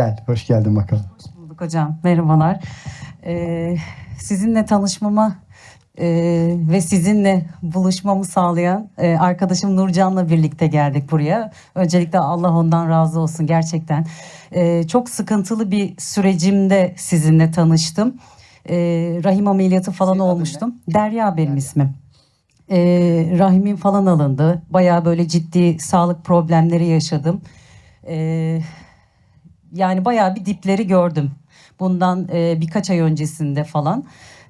Gel, hoş geldin bakalım. Hoş bulduk hocam. Merhabalar. Ee, sizinle tanışmama e, ve sizinle buluşmamı sağlayan e, arkadaşım Nurcan'la birlikte geldik buraya. Öncelikle Allah ondan razı olsun gerçekten. Ee, çok sıkıntılı bir sürecimde sizinle tanıştım. Ee, rahim ameliyatı falan Senin adın olmuştum. Derya benim ismim. Ee, rahimim falan alındı. Bayağı böyle ciddi sağlık problemleri yaşadım. Ee, yani bayağı bir dipleri gördüm. Bundan e, birkaç ay öncesinde falan.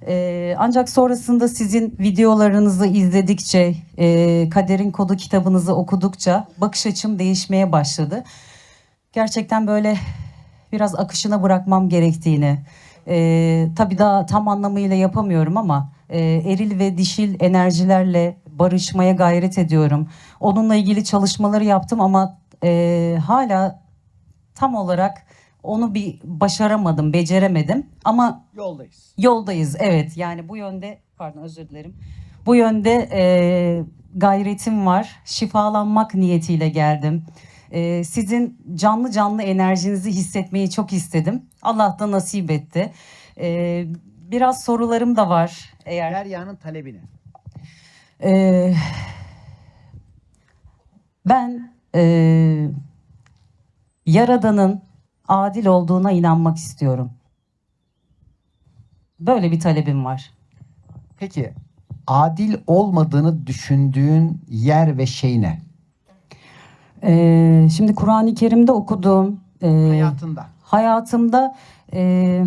E, ancak sonrasında sizin videolarınızı izledikçe, e, Kaderin Kodu kitabınızı okudukça bakış açım değişmeye başladı. Gerçekten böyle biraz akışına bırakmam gerektiğini, e, tabii daha tam anlamıyla yapamıyorum ama e, eril ve dişil enerjilerle barışmaya gayret ediyorum. Onunla ilgili çalışmaları yaptım ama e, hala tam olarak onu bir başaramadım, beceremedim. Ama Yoldayız. yoldayız evet. Yani bu yönde, pardon özür dilerim. Bu yönde e, gayretim var. Şifalanmak niyetiyle geldim. E, sizin canlı canlı enerjinizi hissetmeyi çok istedim. Allah da nasip etti. E, biraz sorularım da var. Eğer Derya'nın talebini. ee, ben ee, Yaradan'ın adil olduğuna inanmak istiyorum. Böyle bir talebim var. Peki, adil olmadığını düşündüğün yer ve şey ne? Ee, şimdi Kur'an-ı Kerim'de okuduğum ee, Hayatında. hayatımda ee,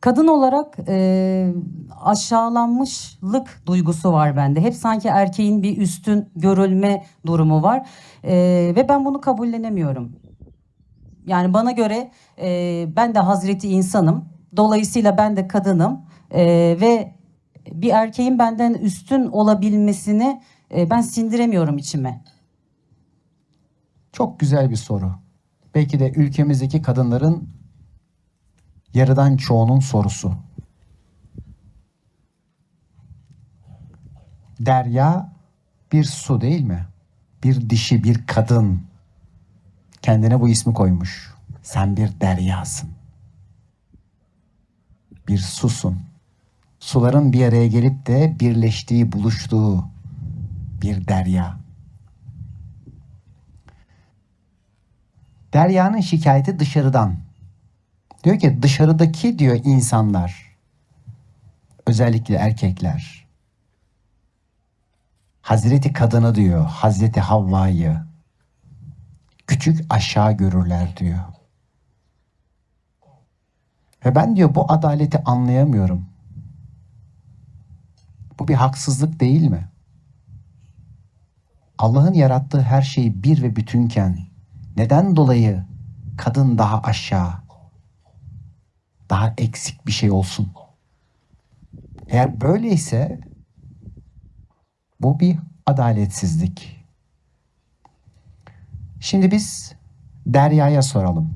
kadın olarak ee, aşağılanmışlık duygusu var bende. Hep sanki erkeğin bir üstün görülme durumu var Ee, ve ben bunu kabullenemiyorum. Yani bana göre ee, ben de Hazreti insanım. Dolayısıyla ben de kadınım Ee, ve bir erkeğin benden üstün olabilmesini ee, ben sindiremiyorum içime. Çok güzel bir soru. Belki de ülkemizdeki kadınların yarıdan çoğunun sorusu. Derya bir su değil mi? Bir dişi, bir kadın. Kendine bu ismi koymuş. Sen bir deryasın. Bir susun. Suların bir araya gelip de birleştiği, buluştuğu bir derya. Derya'nın şikayeti dışarıdan. Diyor ki dışarıdaki diyor insanlar, özellikle erkekler, Hazreti kadını diyor, Hazreti Havva'yı küçük aşağı görürler diyor. Ve ben diyor bu adaleti anlayamıyorum. Bu bir haksızlık değil mi? Allah'ın yarattığı her şey bir ve bütünken neden dolayı kadın daha aşağı, daha eksik bir şey olsun? Eğer böyleyse bu bir adaletsizlik. Şimdi biz Derya'ya soralım.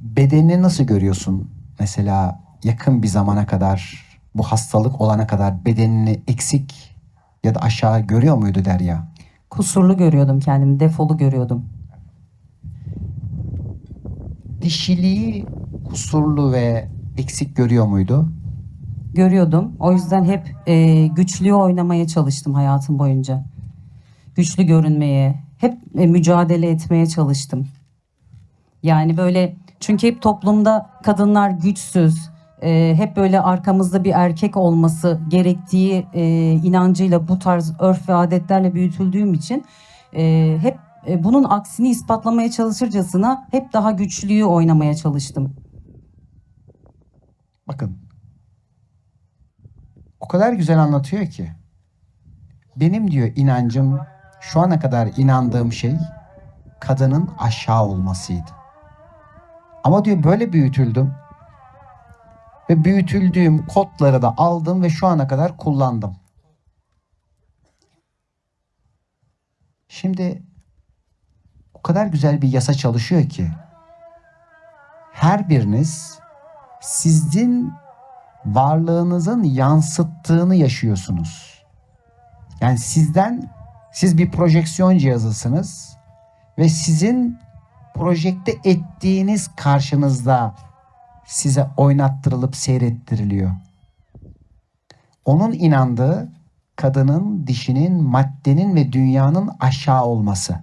Bedenini nasıl görüyorsun? Mesela yakın bir zamana kadar, bu hastalık olana kadar bedenini eksik ya da aşağı görüyor muydu Derya? Kusurlu görüyordum kendimi, defolu görüyordum. Dişiliği kusurlu ve eksik görüyor muydu? Görüyordum. O yüzden hep e, güçlüğü oynamaya çalıştım hayatım boyunca. Güçlü görünmeye, hep e, mücadele etmeye çalıştım. Yani böyle çünkü hep toplumda kadınlar güçsüz, e, hep böyle arkamızda bir erkek olması gerektiği e, inancıyla bu tarz örf ve adetlerle büyütüldüğüm için e, hep e, bunun aksini ispatlamaya çalışırcasına hep daha güçlüyü oynamaya çalıştım. Bakın. O kadar güzel anlatıyor ki. Benim diyor inancım şu ana kadar inandığım şey kadının aşağı olmasıydı. Ama diyor böyle büyütüldüm. Ve büyütüldüğüm kodları da aldım ve şu ana kadar kullandım. Şimdi kadar güzel bir yasa çalışıyor ki her biriniz sizin varlığınızın yansıttığını yaşıyorsunuz. Yani sizden Siz bir projeksiyon cihazısınız ve sizin projekte ettiğiniz karşınızda size oynattırılıp seyrettiriliyor. Onun inandığı kadının, dişinin, maddenin ve dünyanın aşağı olması.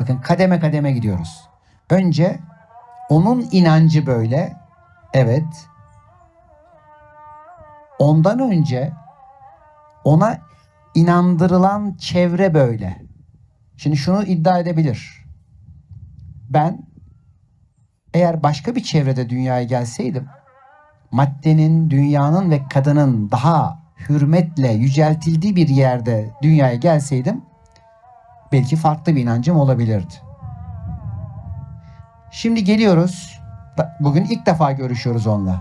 Bakın kademe kademe gidiyoruz. Önce onun inancı böyle. Evet. Ondan önce ona inandırılan çevre böyle. Şimdi şunu iddia edebilir. Ben eğer başka bir çevrede dünyaya gelseydim maddenin, dünyanın ve kadının daha hürmetle yüceltildiği bir yerde dünyaya gelseydim belki farklı bir inancım olabilirdi. Şimdi geliyoruz. Bugün ilk defa görüşüyoruz onunla.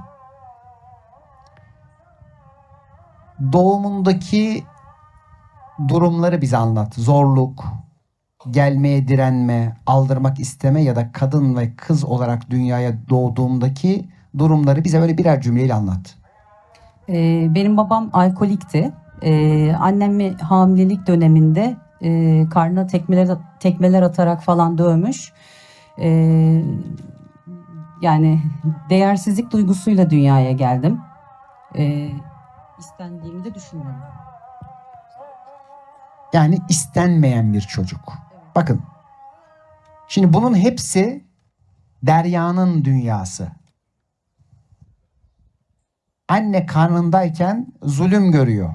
Doğumundaki durumları bize anlat. Zorluk, gelmeye direnme, aldırmak isteme ya da kadın ve kız olarak dünyaya doğduğumdaki durumları bize böyle birer cümleyle anlat. Ee, benim babam alkolikti. Ee, annemi hamilelik döneminde e, karnına tekmeler, tekmeler atarak falan dövmüş. Ee, yani değersizlik duygusuyla dünyaya geldim. Ee, istendiğimi de düşünmüyorum. Yani istenmeyen bir çocuk. Bakın. Şimdi bunun hepsi Derya'nın dünyası. Anne karnındayken zulüm görüyor.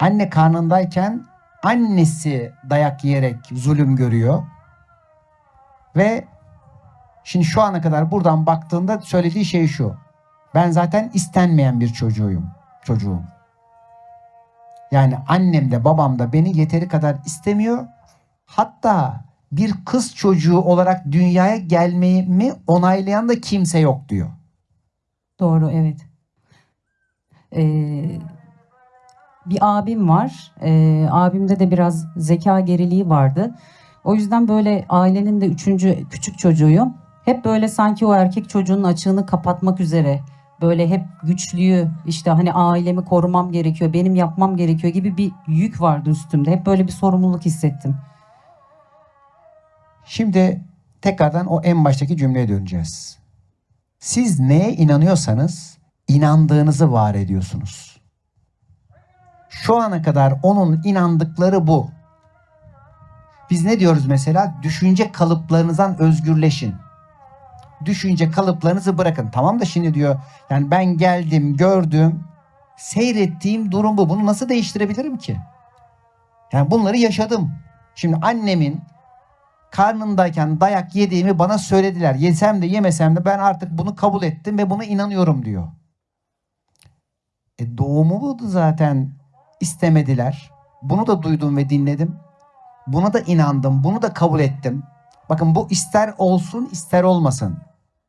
Anne karnındayken annesi dayak yiyerek zulüm görüyor. Ve şimdi şu ana kadar buradan baktığında söylediği şey şu. Ben zaten istenmeyen bir çocuğuyum. Çocuğum. Yani annem de babam da beni yeteri kadar istemiyor. Hatta bir kız çocuğu olarak dünyaya gelmemi onaylayan da kimse yok diyor. Doğru evet. Ee, bir abim var. Ee, abimde de biraz zeka geriliği vardı. O yüzden böyle ailenin de üçüncü küçük çocuğuyum. Hep böyle sanki o erkek çocuğunun açığını kapatmak üzere böyle hep güçlüyü işte hani ailemi korumam gerekiyor, benim yapmam gerekiyor gibi bir yük vardı üstümde. Hep böyle bir sorumluluk hissettim. Şimdi tekrardan o en baştaki cümleye döneceğiz. Siz neye inanıyorsanız inandığınızı var ediyorsunuz. Şu ana kadar onun inandıkları bu. Biz ne diyoruz mesela? Düşünce kalıplarınızdan özgürleşin. Düşünce kalıplarınızı bırakın. Tamam da şimdi diyor yani ben geldim, gördüm, seyrettiğim durum bu. Bunu nasıl değiştirebilirim ki? Yani bunları yaşadım. Şimdi annemin karnındayken dayak yediğimi bana söylediler. Yesem de yemesem de ben artık bunu kabul ettim ve buna inanıyorum diyor. E doğumumu da zaten istemediler. Bunu da duydum ve dinledim. Buna da inandım. Bunu da kabul ettim. Bakın bu ister olsun ister olmasın.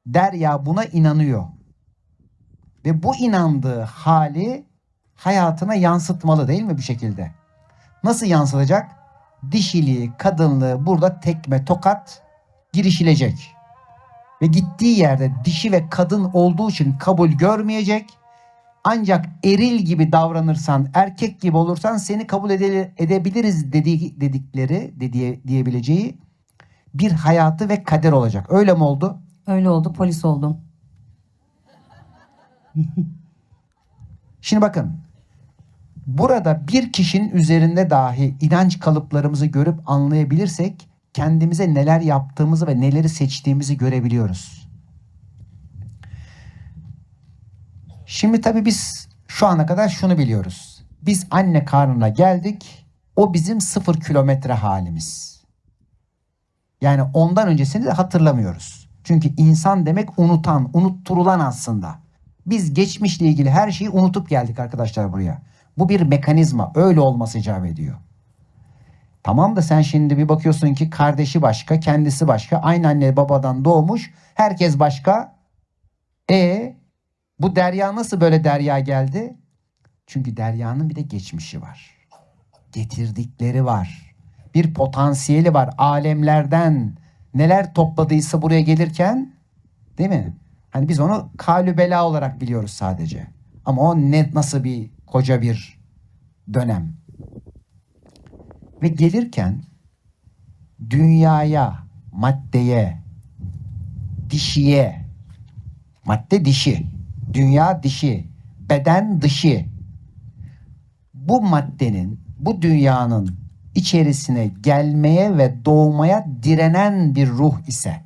Derya buna inanıyor. Ve bu inandığı hali hayatına yansıtmalı değil mi bir şekilde? Nasıl yansıtacak? Dişiliği, kadınlığı burada tekme, tokat girişilecek. Ve gittiği yerde dişi ve kadın olduğu için kabul görmeyecek. Ancak eril gibi davranırsan, erkek gibi olursan seni kabul ede- edebiliriz dediği, dedikleri, dediği, diyebileceği bir hayatı ve kader olacak. Öyle mi oldu? Öyle oldu, polis oldum. Şimdi bakın. Burada bir kişinin üzerinde dahi inanç kalıplarımızı görüp anlayabilirsek kendimize neler yaptığımızı ve neleri seçtiğimizi görebiliyoruz. Şimdi tabii biz şu ana kadar şunu biliyoruz. Biz anne karnına geldik. O bizim sıfır kilometre halimiz. Yani ondan öncesini de hatırlamıyoruz. Çünkü insan demek unutan, unutturulan aslında. Biz geçmişle ilgili her şeyi unutup geldik arkadaşlar buraya. Bu bir mekanizma. Öyle olması icap ediyor. Tamam da sen şimdi bir bakıyorsun ki kardeşi başka, kendisi başka. Aynı anne babadan doğmuş. Herkes başka. E bu Derya nasıl böyle Derya geldi? Çünkü Derya'nın bir de geçmişi var. Getirdikleri var. Bir potansiyeli var. Alemlerden neler topladıysa buraya gelirken değil mi? Hani biz onu kalü bela olarak biliyoruz sadece. Ama o ne nasıl bir koca bir dönem. Ve gelirken dünyaya, maddeye, dişiye, madde dişi, dünya dişi, beden dışı. Bu maddenin, bu dünyanın içerisine gelmeye ve doğmaya direnen bir ruh ise.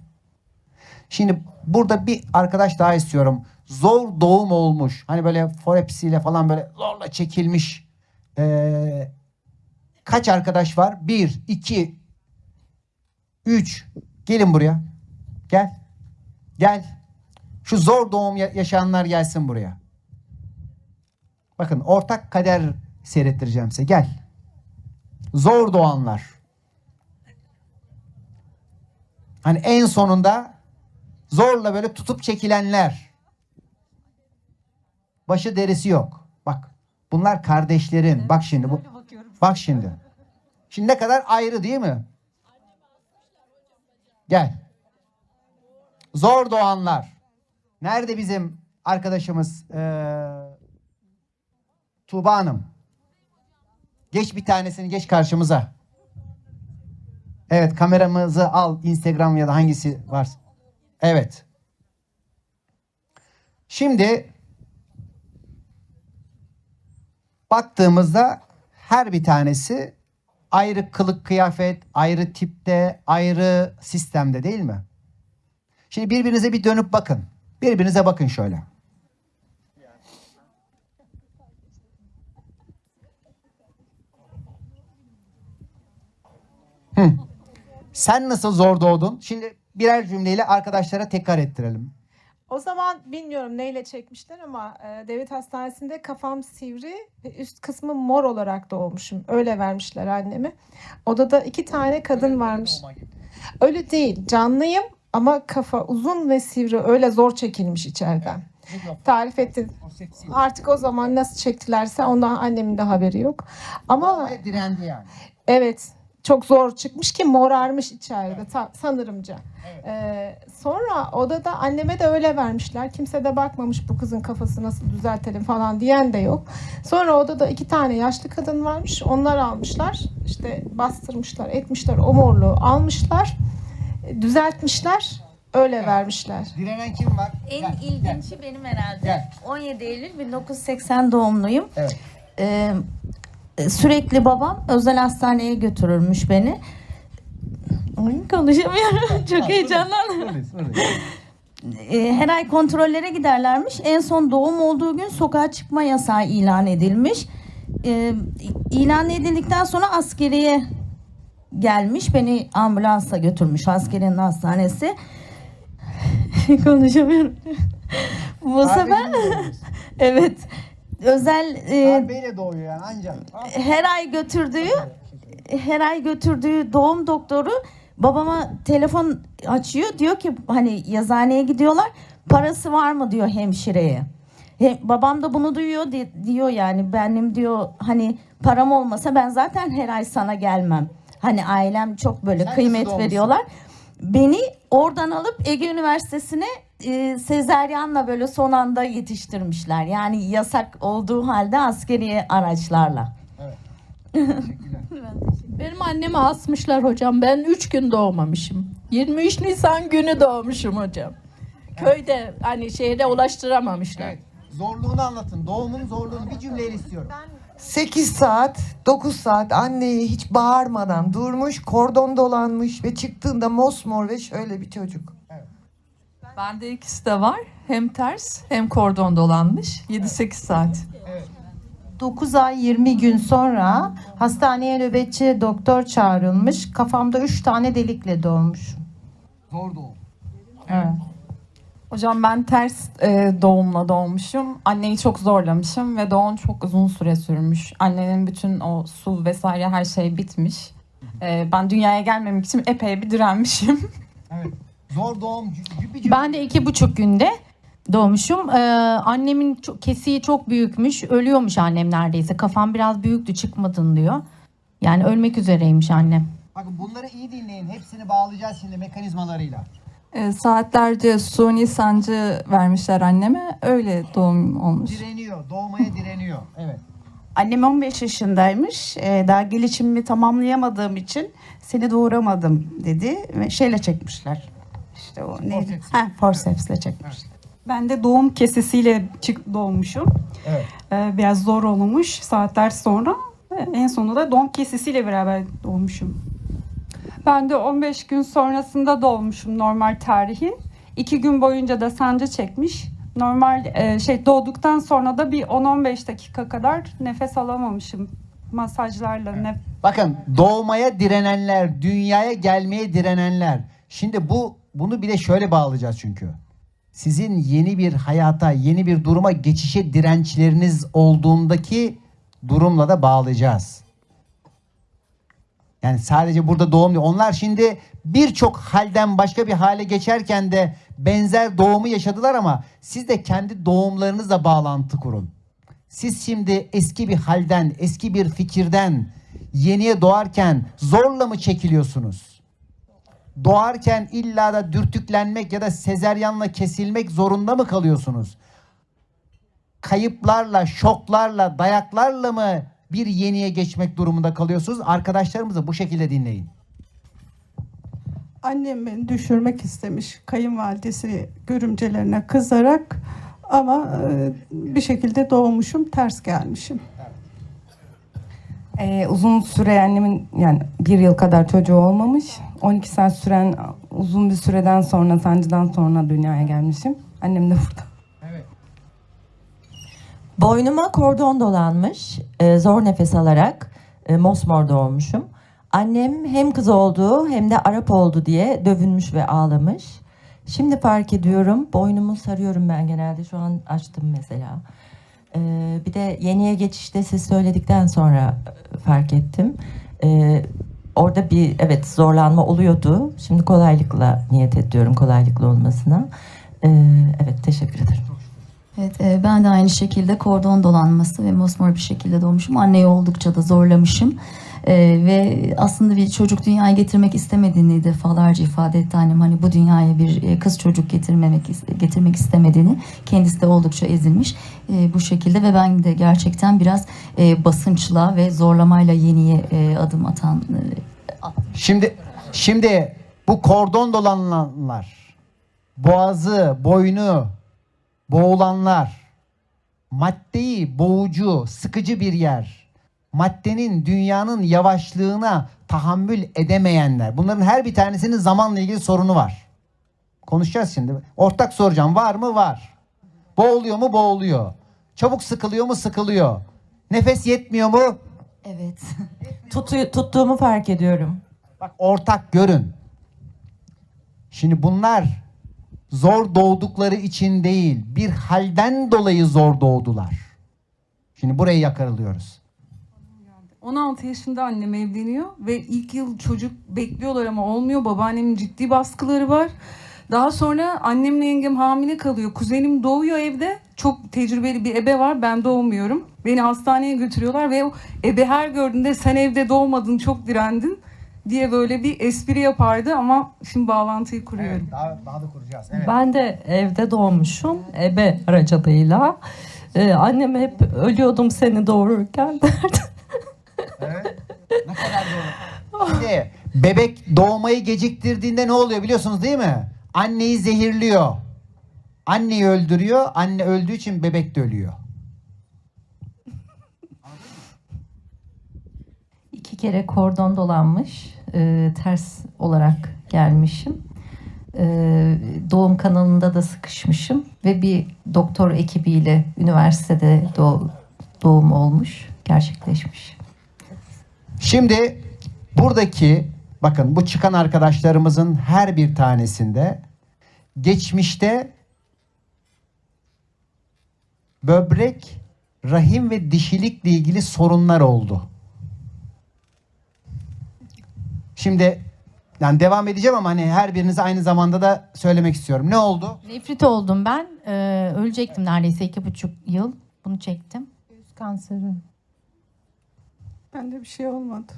Şimdi burada bir arkadaş daha istiyorum. Zor doğum olmuş. Hani böyle forepsiyle falan böyle zorla çekilmiş. Ee, kaç arkadaş var? Bir, iki, üç. Gelin buraya. Gel. Gel. Şu zor doğum ya- yaşayanlar gelsin buraya. Bakın ortak kader seyrettireceğim size. Gel. Zor doğanlar. Hani en sonunda zorla böyle tutup çekilenler. Başı derisi yok. Bak. Bunlar kardeşlerin. Bak şimdi bu. Bak şimdi. Şimdi ne kadar ayrı değil mi? Gel. Zor doğanlar. Nerede bizim arkadaşımız eee Tuğba Hanım? Geç bir tanesini geç karşımıza. Evet kameramızı al Instagram ya da hangisi varsa. Evet. Şimdi baktığımızda her bir tanesi ayrı kılık kıyafet, ayrı tipte, ayrı sistemde değil mi? Şimdi birbirinize bir dönüp bakın. Birbirinize bakın şöyle. Hı. Sen nasıl zor doğdun? Şimdi birer cümleyle arkadaşlara tekrar ettirelim. O zaman bilmiyorum neyle çekmişler ama e, devlet hastanesinde kafam sivri ve üst kısmı mor olarak doğmuşum. Öyle vermişler annemi. Odada iki tane kadın varmış. Öyle değil. Canlıyım ama kafa uzun ve sivri. Öyle zor çekilmiş içeriden. Tarif etti. Artık o zaman nasıl çektilerse ondan annemin de haberi yok. Ama direndi yani. Evet. Çok zor çıkmış ki morarmış içeride ta- sanırımca. Ee, sonra odada anneme de öyle vermişler. Kimse de bakmamış bu kızın kafası nasıl düzeltelim falan diyen de yok. Sonra odada iki tane yaşlı kadın varmış. Onlar almışlar. İşte bastırmışlar, etmişler o morluğu almışlar. Düzeltmişler. Öyle vermişler. Direnen kim var? En Gel, gel. ilginci benim herhalde. Gel. 17 Eylül 1980 doğumluyum. Evet. Ee, sürekli babam özel hastaneye götürürmüş beni. Ay, konuşamıyorum. Çok heyecanlandım. Ee, her ay kontrollere giderlermiş. En son doğum olduğu gün sokağa çıkma yasağı ilan edilmiş. Ee, ilan edildikten sonra askeriye gelmiş. Beni ambulansla götürmüş askeriyenin hastanesi. Konuşamıyorum. Bu sefer evet özel e, Darbeyle doğuyor yani ancak. her ay götürdüğü her ay götürdüğü doğum doktoru babama telefon açıyor diyor ki hani yazıhaneye gidiyorlar parası var mı diyor hemşireye. He, babam da bunu duyuyor di- diyor yani benim diyor hani param olmasa ben zaten her ay sana gelmem. Hani ailem çok böyle Sen kıymet veriyorlar. Beni oradan alıp Ege Üniversitesi'ne e, sezeryanla böyle son anda yetiştirmişler. Yani yasak olduğu halde askeri araçlarla. Benim annemi asmışlar hocam. Ben 3 gün doğmamışım. 23 Nisan günü doğmuşum hocam. Köyde hani şehre ulaştıramamışlar. Evet. Zorluğunu anlatın. Doğumun zorluğunu bir cümleyle istiyorum. 8 saat, 9 saat anneye hiç bağırmadan durmuş, kordon dolanmış ve çıktığında mosmor ve şöyle bir çocuk. Bende ikisi de var. Hem ters hem kordon dolanmış. 7-8 saat. 9 ay 20 gün sonra hastaneye nöbetçi doktor çağrılmış. Kafamda 3 tane delikle doğmuş. Zor doğum. Evet. Hocam ben ters e, doğumla doğmuşum. Anneyi çok zorlamışım ve doğum çok uzun süre sürmüş. Annenin bütün o su vesaire her şey bitmiş. E, ben dünyaya gelmemek için epey bir direnmişim. Evet. Zor doğum. Ben de iki buçuk günde doğmuşum. Ee, annemin çok, kesiği çok büyükmüş. Ölüyormuş annem neredeyse. Kafam biraz büyüktü çıkmadın diyor. Yani ölmek üzereymiş annem. Bakın bunları iyi dinleyin. Hepsini bağlayacağız şimdi mekanizmalarıyla. E, saatlerce suni sancı vermişler anneme. Öyle doğum olmuş. Direniyor. Doğmaya direniyor. Evet. Annem 15 yaşındaymış. Ee, daha gelişimimi tamamlayamadığım için seni doğuramadım dedi ve şeyle çekmişler. İşte o neydi? Ha, forceps'le çekmişler. Ben de doğum kesesiyle çık doğmuşum. Evet. Ee, biraz zor olmuş saatler sonra. Ve En sonunda doğum kesesiyle beraber doğmuşum. Ben de 15 gün sonrasında doğmuşum normal tarihin. İki gün boyunca da sancı çekmiş. Normal e, şey doğduktan sonra da bir 10-15 dakika kadar nefes alamamışım masajlarla. nef- Bakın doğmaya direnenler, dünyaya gelmeye direnenler. Şimdi bu bunu bir de şöyle bağlayacağız çünkü. Sizin yeni bir hayata, yeni bir duruma geçişe dirençleriniz olduğundaki durumla da bağlayacağız. Yani sadece burada doğum değil. Onlar şimdi birçok halden başka bir hale geçerken de benzer doğumu yaşadılar ama siz de kendi doğumlarınızla bağlantı kurun. Siz şimdi eski bir halden, eski bir fikirden yeniye doğarken zorla mı çekiliyorsunuz? Doğarken illa da dürtüklenmek ya da sezeryanla kesilmek zorunda mı kalıyorsunuz? Kayıplarla, şoklarla, dayaklarla mı bir yeniye geçmek durumunda kalıyorsunuz? Arkadaşlarımızı bu şekilde dinleyin. Annem beni düşürmek istemiş kayınvalidesi görümcelerine kızarak ama e, bir şekilde doğmuşum ters gelmişim. Ee, uzun süre annemin yani bir yıl kadar çocuğu olmamış. 12 saat süren uzun bir süreden sonra sancıdan sonra dünyaya gelmişim. Annem de burada. Boynuma kordon dolanmış, e, zor nefes alarak e, mosmor doğmuşum. Annem hem kız oldu hem de Arap oldu diye dövünmüş ve ağlamış. Şimdi fark ediyorum, boynumu sarıyorum ben genelde, şu an açtım mesela. E, bir de yeniye geçişte siz söyledikten sonra e, fark ettim. E, orada bir evet zorlanma oluyordu. Şimdi kolaylıkla niyet ediyorum, kolaylıkla olmasına. E, evet, teşekkür ederim. Evet, e, ben de aynı şekilde kordon dolanması ve mosmor bir şekilde doğmuşum. Anneyi oldukça da zorlamışım. E, ve aslında bir çocuk dünyaya getirmek istemediğini defalarca ifade etti annem. Hani bu dünyaya bir e, kız çocuk getirmemek getirmek istemediğini kendisi de oldukça ezilmiş e, bu şekilde ve ben de gerçekten biraz e, basınçla ve zorlamayla yeniye e, adım atan e, Şimdi şimdi bu kordon dolananlar, boğazı, boynu boğulanlar, maddeyi boğucu, sıkıcı bir yer, maddenin dünyanın yavaşlığına tahammül edemeyenler. Bunların her bir tanesinin zamanla ilgili sorunu var. Konuşacağız şimdi. Ortak soracağım. Var mı? Var. Boğuluyor mu? Boğuluyor. Çabuk sıkılıyor mu? Sıkılıyor. Nefes yetmiyor mu? Evet. Tutu, tuttuğumu fark ediyorum. Bak ortak görün. Şimdi bunlar zor doğdukları için değil, bir halden dolayı zor doğdular. Şimdi burayı yakarılıyoruz. 16 yaşında annem evleniyor ve ilk yıl çocuk bekliyorlar ama olmuyor. Babaannemin ciddi baskıları var. Daha sonra annemle yengem hamile kalıyor. Kuzenim doğuyor evde. Çok tecrübeli bir ebe var. Ben doğmuyorum. Beni hastaneye götürüyorlar ve ebe her gördüğünde sen evde doğmadın çok direndin diye böyle bir espri yapardı ama şimdi bağlantıyı kuruyorum. daha, daha da kuracağız. Ben de evde doğmuşum ebe aracılığıyla. Ee, annem hep ölüyordum seni doğururken derdi. Ne kadar doğru. Şimdi bebek doğmayı geciktirdiğinde ne oluyor biliyorsunuz değil mi? Anneyi zehirliyor. Anneyi öldürüyor. Anne öldüğü için bebek de ölüyor. İki kere kordon dolanmış, e, ters olarak gelmişim. E, doğum kanalında da sıkışmışım ve bir doktor ekibiyle üniversitede doğ- doğum olmuş, gerçekleşmiş. Şimdi buradaki bakın bu çıkan arkadaşlarımızın her bir tanesinde geçmişte böbrek, rahim ve dişilikle ilgili sorunlar oldu. Şimdi yani devam edeceğim ama hani her birinize aynı zamanda da söylemek istiyorum. Ne oldu? Nefrit oldum ben. Ee, ölecektim neredeyse iki buçuk yıl. Bunu çektim. Göğüs kanseri. Bende bir şey olmadı.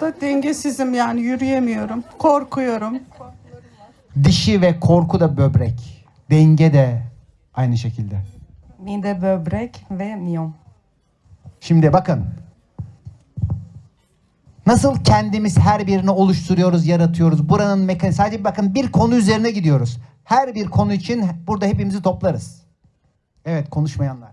Da dengesizim yani yürüyemiyorum. Korkuyorum. Dişi ve korku da böbrek. Denge de aynı şekilde. Mide, böbrek ve miyom. Şimdi bakın. Nasıl kendimiz her birini oluşturuyoruz, yaratıyoruz. Buranın mekan sadece bakın bir konu üzerine gidiyoruz. Her bir konu için burada hepimizi toplarız. Evet konuşmayanlar.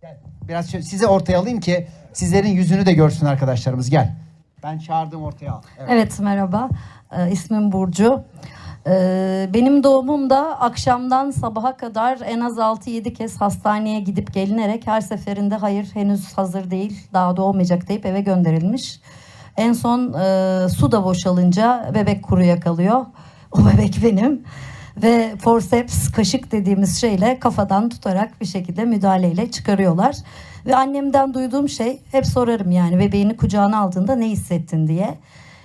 Gel. Biraz şöyle size ortaya alayım ki sizlerin yüzünü de görsün arkadaşlarımız. Gel. Ben çağırdım ortaya al. Evet. Evet merhaba. Ee, ismim Burcu. Ee, benim doğumumda akşamdan sabaha kadar en az 6-7 kez hastaneye gidip gelinerek her seferinde hayır henüz hazır değil daha doğmayacak deyip eve gönderilmiş. En son e, su da boşalınca bebek kuruya kalıyor. O bebek benim. Ve forceps kaşık dediğimiz şeyle kafadan tutarak bir şekilde müdahaleyle çıkarıyorlar. Ve annemden duyduğum şey hep sorarım yani bebeğini kucağına aldığında ne hissettin diye.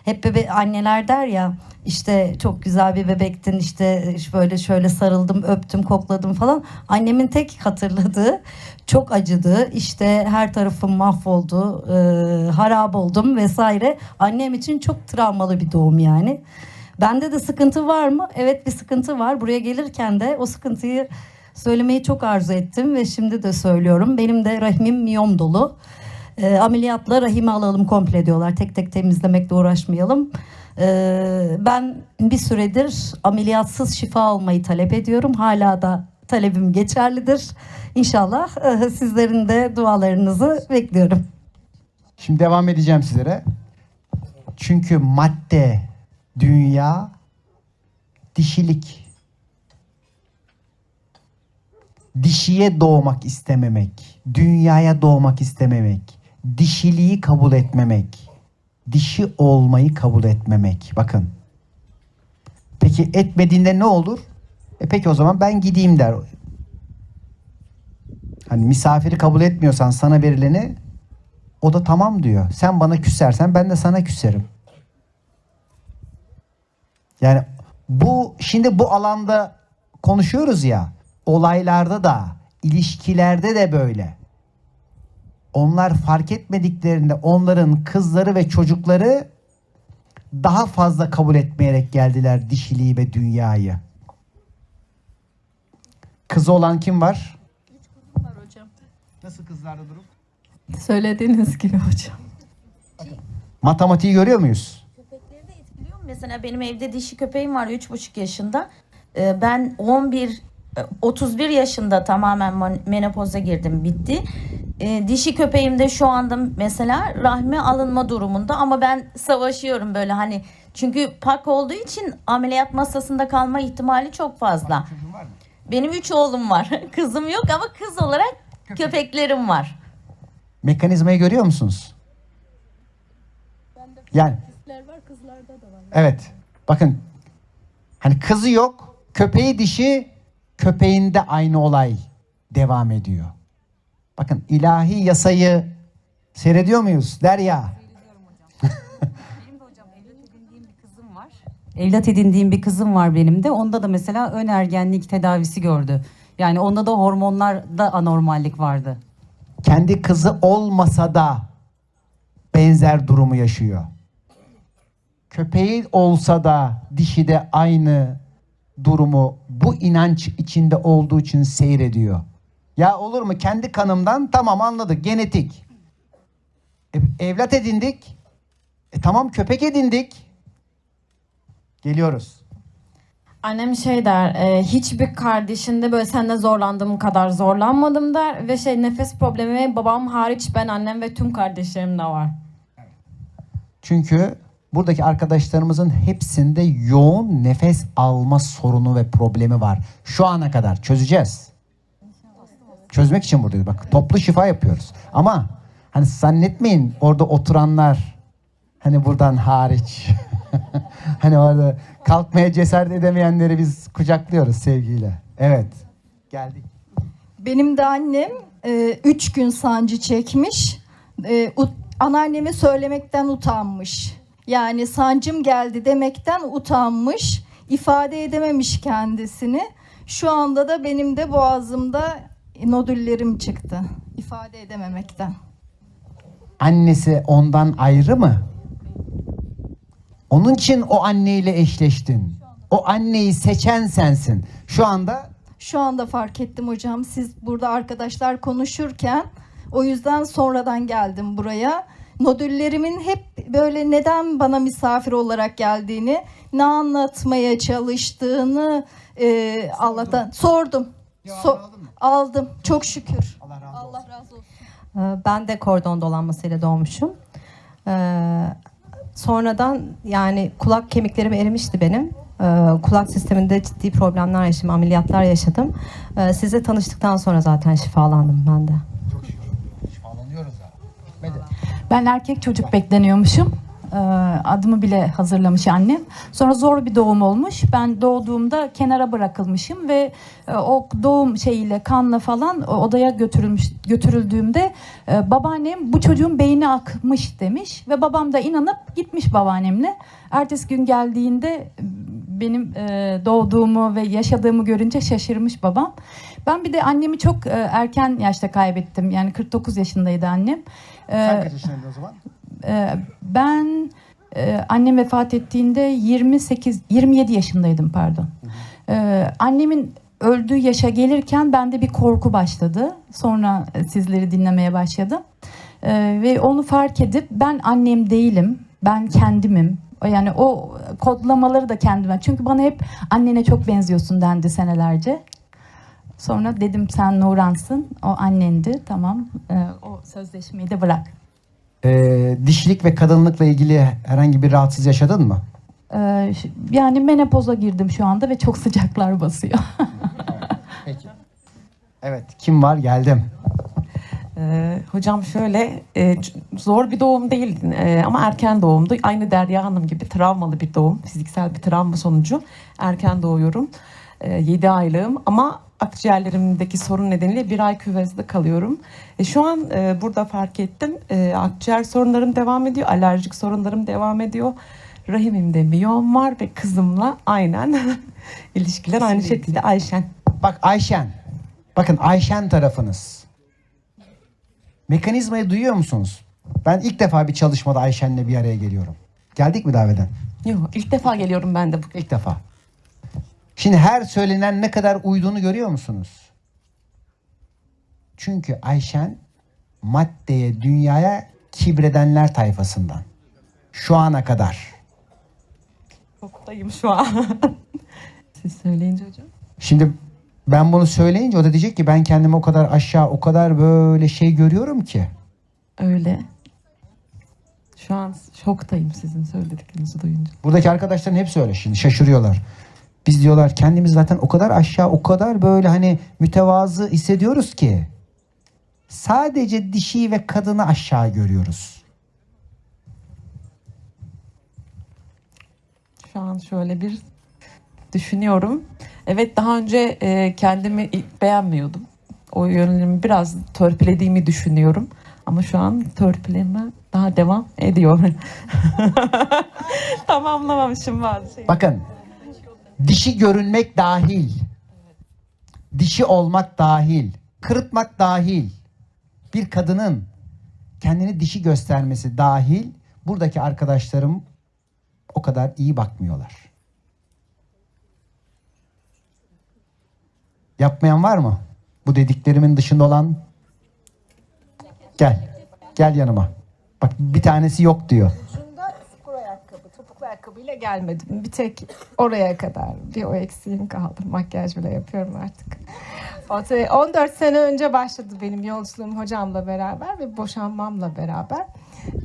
Hep bebe anneler der ya işte çok güzel bir bebektin işte böyle şöyle sarıldım öptüm kokladım falan. Annemin tek hatırladığı çok acıdı işte her tarafım mahvoldu e, harap oldum vesaire. Annem için çok travmalı bir doğum yani. Bende de sıkıntı var mı? Evet bir sıkıntı var. Buraya gelirken de o sıkıntıyı söylemeyi çok arzu ettim ve şimdi de söylüyorum. Benim de rahmim miyom dolu. E, ameliyatla rahimi alalım komple diyorlar. Tek tek temizlemekle uğraşmayalım. E, ben bir süredir ameliyatsız şifa almayı talep ediyorum. Hala da talebim geçerlidir. İnşallah e, sizlerin de dualarınızı bekliyorum. Şimdi devam edeceğim sizlere. Çünkü madde, dünya, dişilik. Dişiye doğmak istememek, dünyaya doğmak istememek, dişiliği kabul etmemek, dişi olmayı kabul etmemek. Bakın. Peki etmediğinde ne olur? E peki o zaman ben gideyim der. Hani misafiri kabul etmiyorsan sana verileni o da tamam diyor. Sen bana küsersen ben de sana küserim. Yani bu şimdi bu alanda konuşuyoruz ya olaylarda da ilişkilerde de böyle. Onlar fark etmediklerinde onların kızları ve çocukları daha fazla kabul etmeyerek geldiler dişiliği ve dünyayı. Kızı olan kim var? Var hocam. Nasıl kızlarda durum? Söylediğiniz gibi hocam. Matematiği görüyor muyuz? Mesela benim evde dişi köpeğim var 3,5 yaşında. Ee, Ben 11 e, 31 yaşında tamamen menopoza girdim bitti. Ee, Dişi köpeğim de şu anda mesela rahme alınma durumunda ama ben savaşıyorum böyle hani çünkü pak olduğu için ameliyat masasında kalma ihtimali çok fazla. Benim 3 oğlum var. Kızım yok ama kız olarak köpeklerim var. Mekanizmayı görüyor musunuz? Yani var kızlarda da var. evet. Bakın hani kızı yok, köpeği dişi, köpeğinde aynı olay devam ediyor. Bakın ilahi yasayı seyrediyor muyuz Derya? Evlat edindiğim bir kızım var benim de. Onda da mesela ön ergenlik tedavisi gördü. Yani onda da hormonlarda anormallik vardı. Kendi kızı olmasa da benzer durumu yaşıyor. Köpeği olsa da dişi de aynı durumu bu inanç içinde olduğu için seyrediyor. Ya olur mu kendi kanımdan tamam anladık genetik. E, evlat edindik. E, tamam köpek edindik. Geliyoruz. Annem şey der, e, hiçbir kardeşinde böyle seninle zorlandığım kadar zorlanmadım der ve şey nefes problemi babam hariç ben annem ve tüm kardeşlerimde var. Çünkü buradaki arkadaşlarımızın hepsinde yoğun nefes alma sorunu ve problemi var. Şu ana kadar çözeceğiz. Çözmek için buradayız. Bak toplu şifa yapıyoruz. Ama hani zannetmeyin orada oturanlar hani buradan hariç. hani orada kalkmaya cesaret edemeyenleri biz kucaklıyoruz sevgiyle. Evet. Geldik. Benim de annem 3 gün sancı çekmiş. E, anneanneme söylemekten utanmış. Yani sancım geldi demekten utanmış. ifade edememiş kendisini. Şu anda da benim de boğazımda nodüllerim çıktı. ifade edememekten. Annesi ondan ayrı mı? Onun için o anneyle eşleştin. O anneyi seçen sensin. Şu anda Şu anda fark ettim hocam. Siz burada arkadaşlar konuşurken O yüzden sonradan geldim buraya. Nodüllerimin hep böyle neden bana misafir olarak geldiğini, ne anlatmaya çalıştığını e, Allah'tan sordum. So- aldım. Çok şükür. Allah razı olsun. Ee, Ben de kordon dolanmasıyla doğmuşum. Ee, sonradan yani kulak kemiklerim erimişti benim. Ee, kulak sisteminde ciddi problemler yaşadım, ameliyatlar yaşadım. Ee, sizle tanıştıktan sonra zaten şifalandım ben de. Ben erkek çocuk bekleniyormuşum. Ee, Adımı bile hazırlamış annem. Sonra zor bir doğum olmuş. Ben doğduğumda kenara bırakılmışım ve e, o doğum şeyiyle kanla falan o odaya götürülmüş götürüldüğümde e, babaannem bu çocuğun beyni akmış demiş ve babam da inanıp gitmiş babaannemle. Ertesi gün geldiğinde benim e, doğduğumu ve yaşadığımı görünce şaşırmış babam. Ben bir de annemi çok e, erken yaşta kaybettim. Yani 49 yaşındaydı annem. Sen Ee, kaç yaşındaydın o zaman? ee, ben e, annem vefat ettiğinde 28 27 yaşındaydım pardon. Ee, annemin öldüğü yaşa gelirken bende bir korku başladı. Sonra e, sizleri dinlemeye başladım. Ee, ve onu fark edip ben annem değilim. Ben kendimim. Yani o kodlamaları da kendime. Çünkü bana hep annene çok benziyorsun dendi senelerce. Sonra dedim sen Nuransın. O annendi. Tamam. Ee, o sözleşmeyi de bırak. Ee, dişilik ve kadınlıkla ilgili herhangi bir rahatsız yaşadın mı? Ee, yani menopoza girdim şu anda ve çok sıcaklar basıyor. Evet. Kim var? Geldim. Ee, hocam şöyle e, zor bir doğum değil e, ama erken doğumdu. Aynı Derya Hanım gibi travmalı bir doğum. Fiziksel bir travma sonucu erken doğuyorum. 7 aylığım ama akciğerlerimdeki sorun nedeniyle bir ay küvezde kalıyorum. E, şu an e, burada fark ettim. E, akciğer sorunlarım devam ediyor. Alerjik sorunlarım devam ediyor. Rahimimde miyom var ve kızımla aynen ilişkiler aynı şekilde Ayşen. Bak Ayşen. Bakın Ayşen tarafınız. Mekanizmayı duyuyor musunuz? Ben ilk defa bir çalışmada Ayşen'le bir araya geliyorum. Geldik mi daveden? Yok ilk defa geliyorum ben de. İlk defa. Şimdi her söylenen ne kadar uyduğunu görüyor musunuz? Çünkü Ayşen maddeye, dünyaya kibredenler tayfasından. Şu ana kadar. Şoktayım şu an. Siz söyleyince hocam. Şimdi ben bunu söyleyince o da diyecek ki ben kendimi o kadar aşağı, o kadar böyle şey görüyorum ki. Öyle. Şu an şoktayım sizin söylediklerinizi duyunca. Buradaki arkadaşların hepsi öyle şimdi şaşırıyorlar. Biz diyorlar kendimiz zaten o kadar aşağı, o kadar böyle hani mütevazı hissediyoruz ki. Sadece dişi ve kadını aşağı görüyoruz. Şu an şöyle bir düşünüyorum. Evet daha önce e, kendimi beğenmiyordum. O yönümü biraz törpülediğimi düşünüyorum. Ama şu an törpüleme daha devam ediyor. Tamamlamamışım bazı şeyleri. Bakın dişi görünmek dahil. Dişi olmak dahil. Kırıtmak dahil. Bir kadının kendini dişi göstermesi dahil buradaki arkadaşlarım o kadar iyi bakmıyorlar. Yapmayan var mı? Bu dediklerimin dışında olan gel. Gel yanıma. Bak bir tanesi yok diyor. Ayakkabıyla gelmedim. Bir tek oraya kadar. Bir o eksiğim kaldı. Makyaj bile yapıyorum artık. O tabii 14 sene önce başladı benim yolculuğum hocamla beraber ve boşanmamla beraber.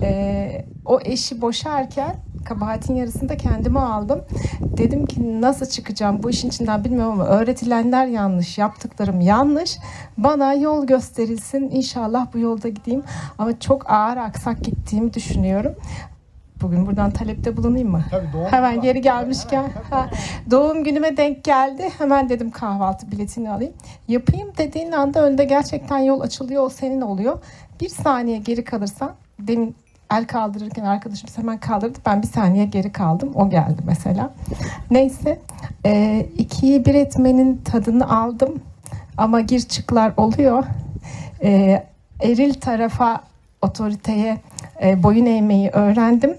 Ee, o eşi boşarken kabahatin yarısında kendime aldım. Dedim ki nasıl çıkacağım bu işin içinden bilmiyorum ama öğretilenler yanlış, yaptıklarım yanlış. Bana yol gösterilsin. İnşallah bu yolda gideyim. Ama çok ağır aksak gittiğimi düşünüyorum. Bugün buradan talepte bulunayım mı? Hemen geri gelmişken. Ha, doğum günüme denk geldi. Hemen dedim kahvaltı biletini alayım. Yapayım dediğin anda önde gerçekten yol açılıyor. O senin oluyor. Bir saniye geri kalırsan demin el kaldırırken arkadaşım hemen kaldırdı. Ben bir saniye geri kaldım. O geldi mesela. Neyse. E, ikiyi bir etmenin tadını aldım. Ama gir çıklar oluyor. E, eril tarafa otoriteye e, boyun eğmeyi öğrendim.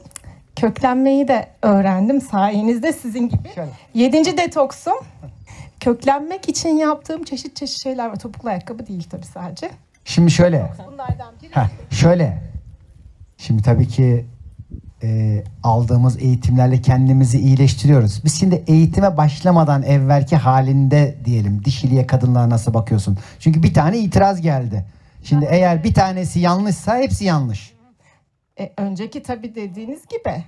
Köklenmeyi de öğrendim sayenizde sizin gibi. Yedinci detoksum. Köklenmek için yaptığım çeşit çeşit şeyler var. Topuklu ayakkabı değil tabii sadece. Şimdi şöyle. Heh, şöyle. Şimdi tabii ki e, aldığımız eğitimlerle kendimizi iyileştiriyoruz. Biz şimdi eğitime başlamadan evvelki halinde diyelim dişiliğe kadınlara nasıl bakıyorsun? Çünkü bir tane itiraz geldi. Şimdi eğer bir tanesi yanlışsa hepsi yanlış. E, önceki tabii dediğiniz gibi.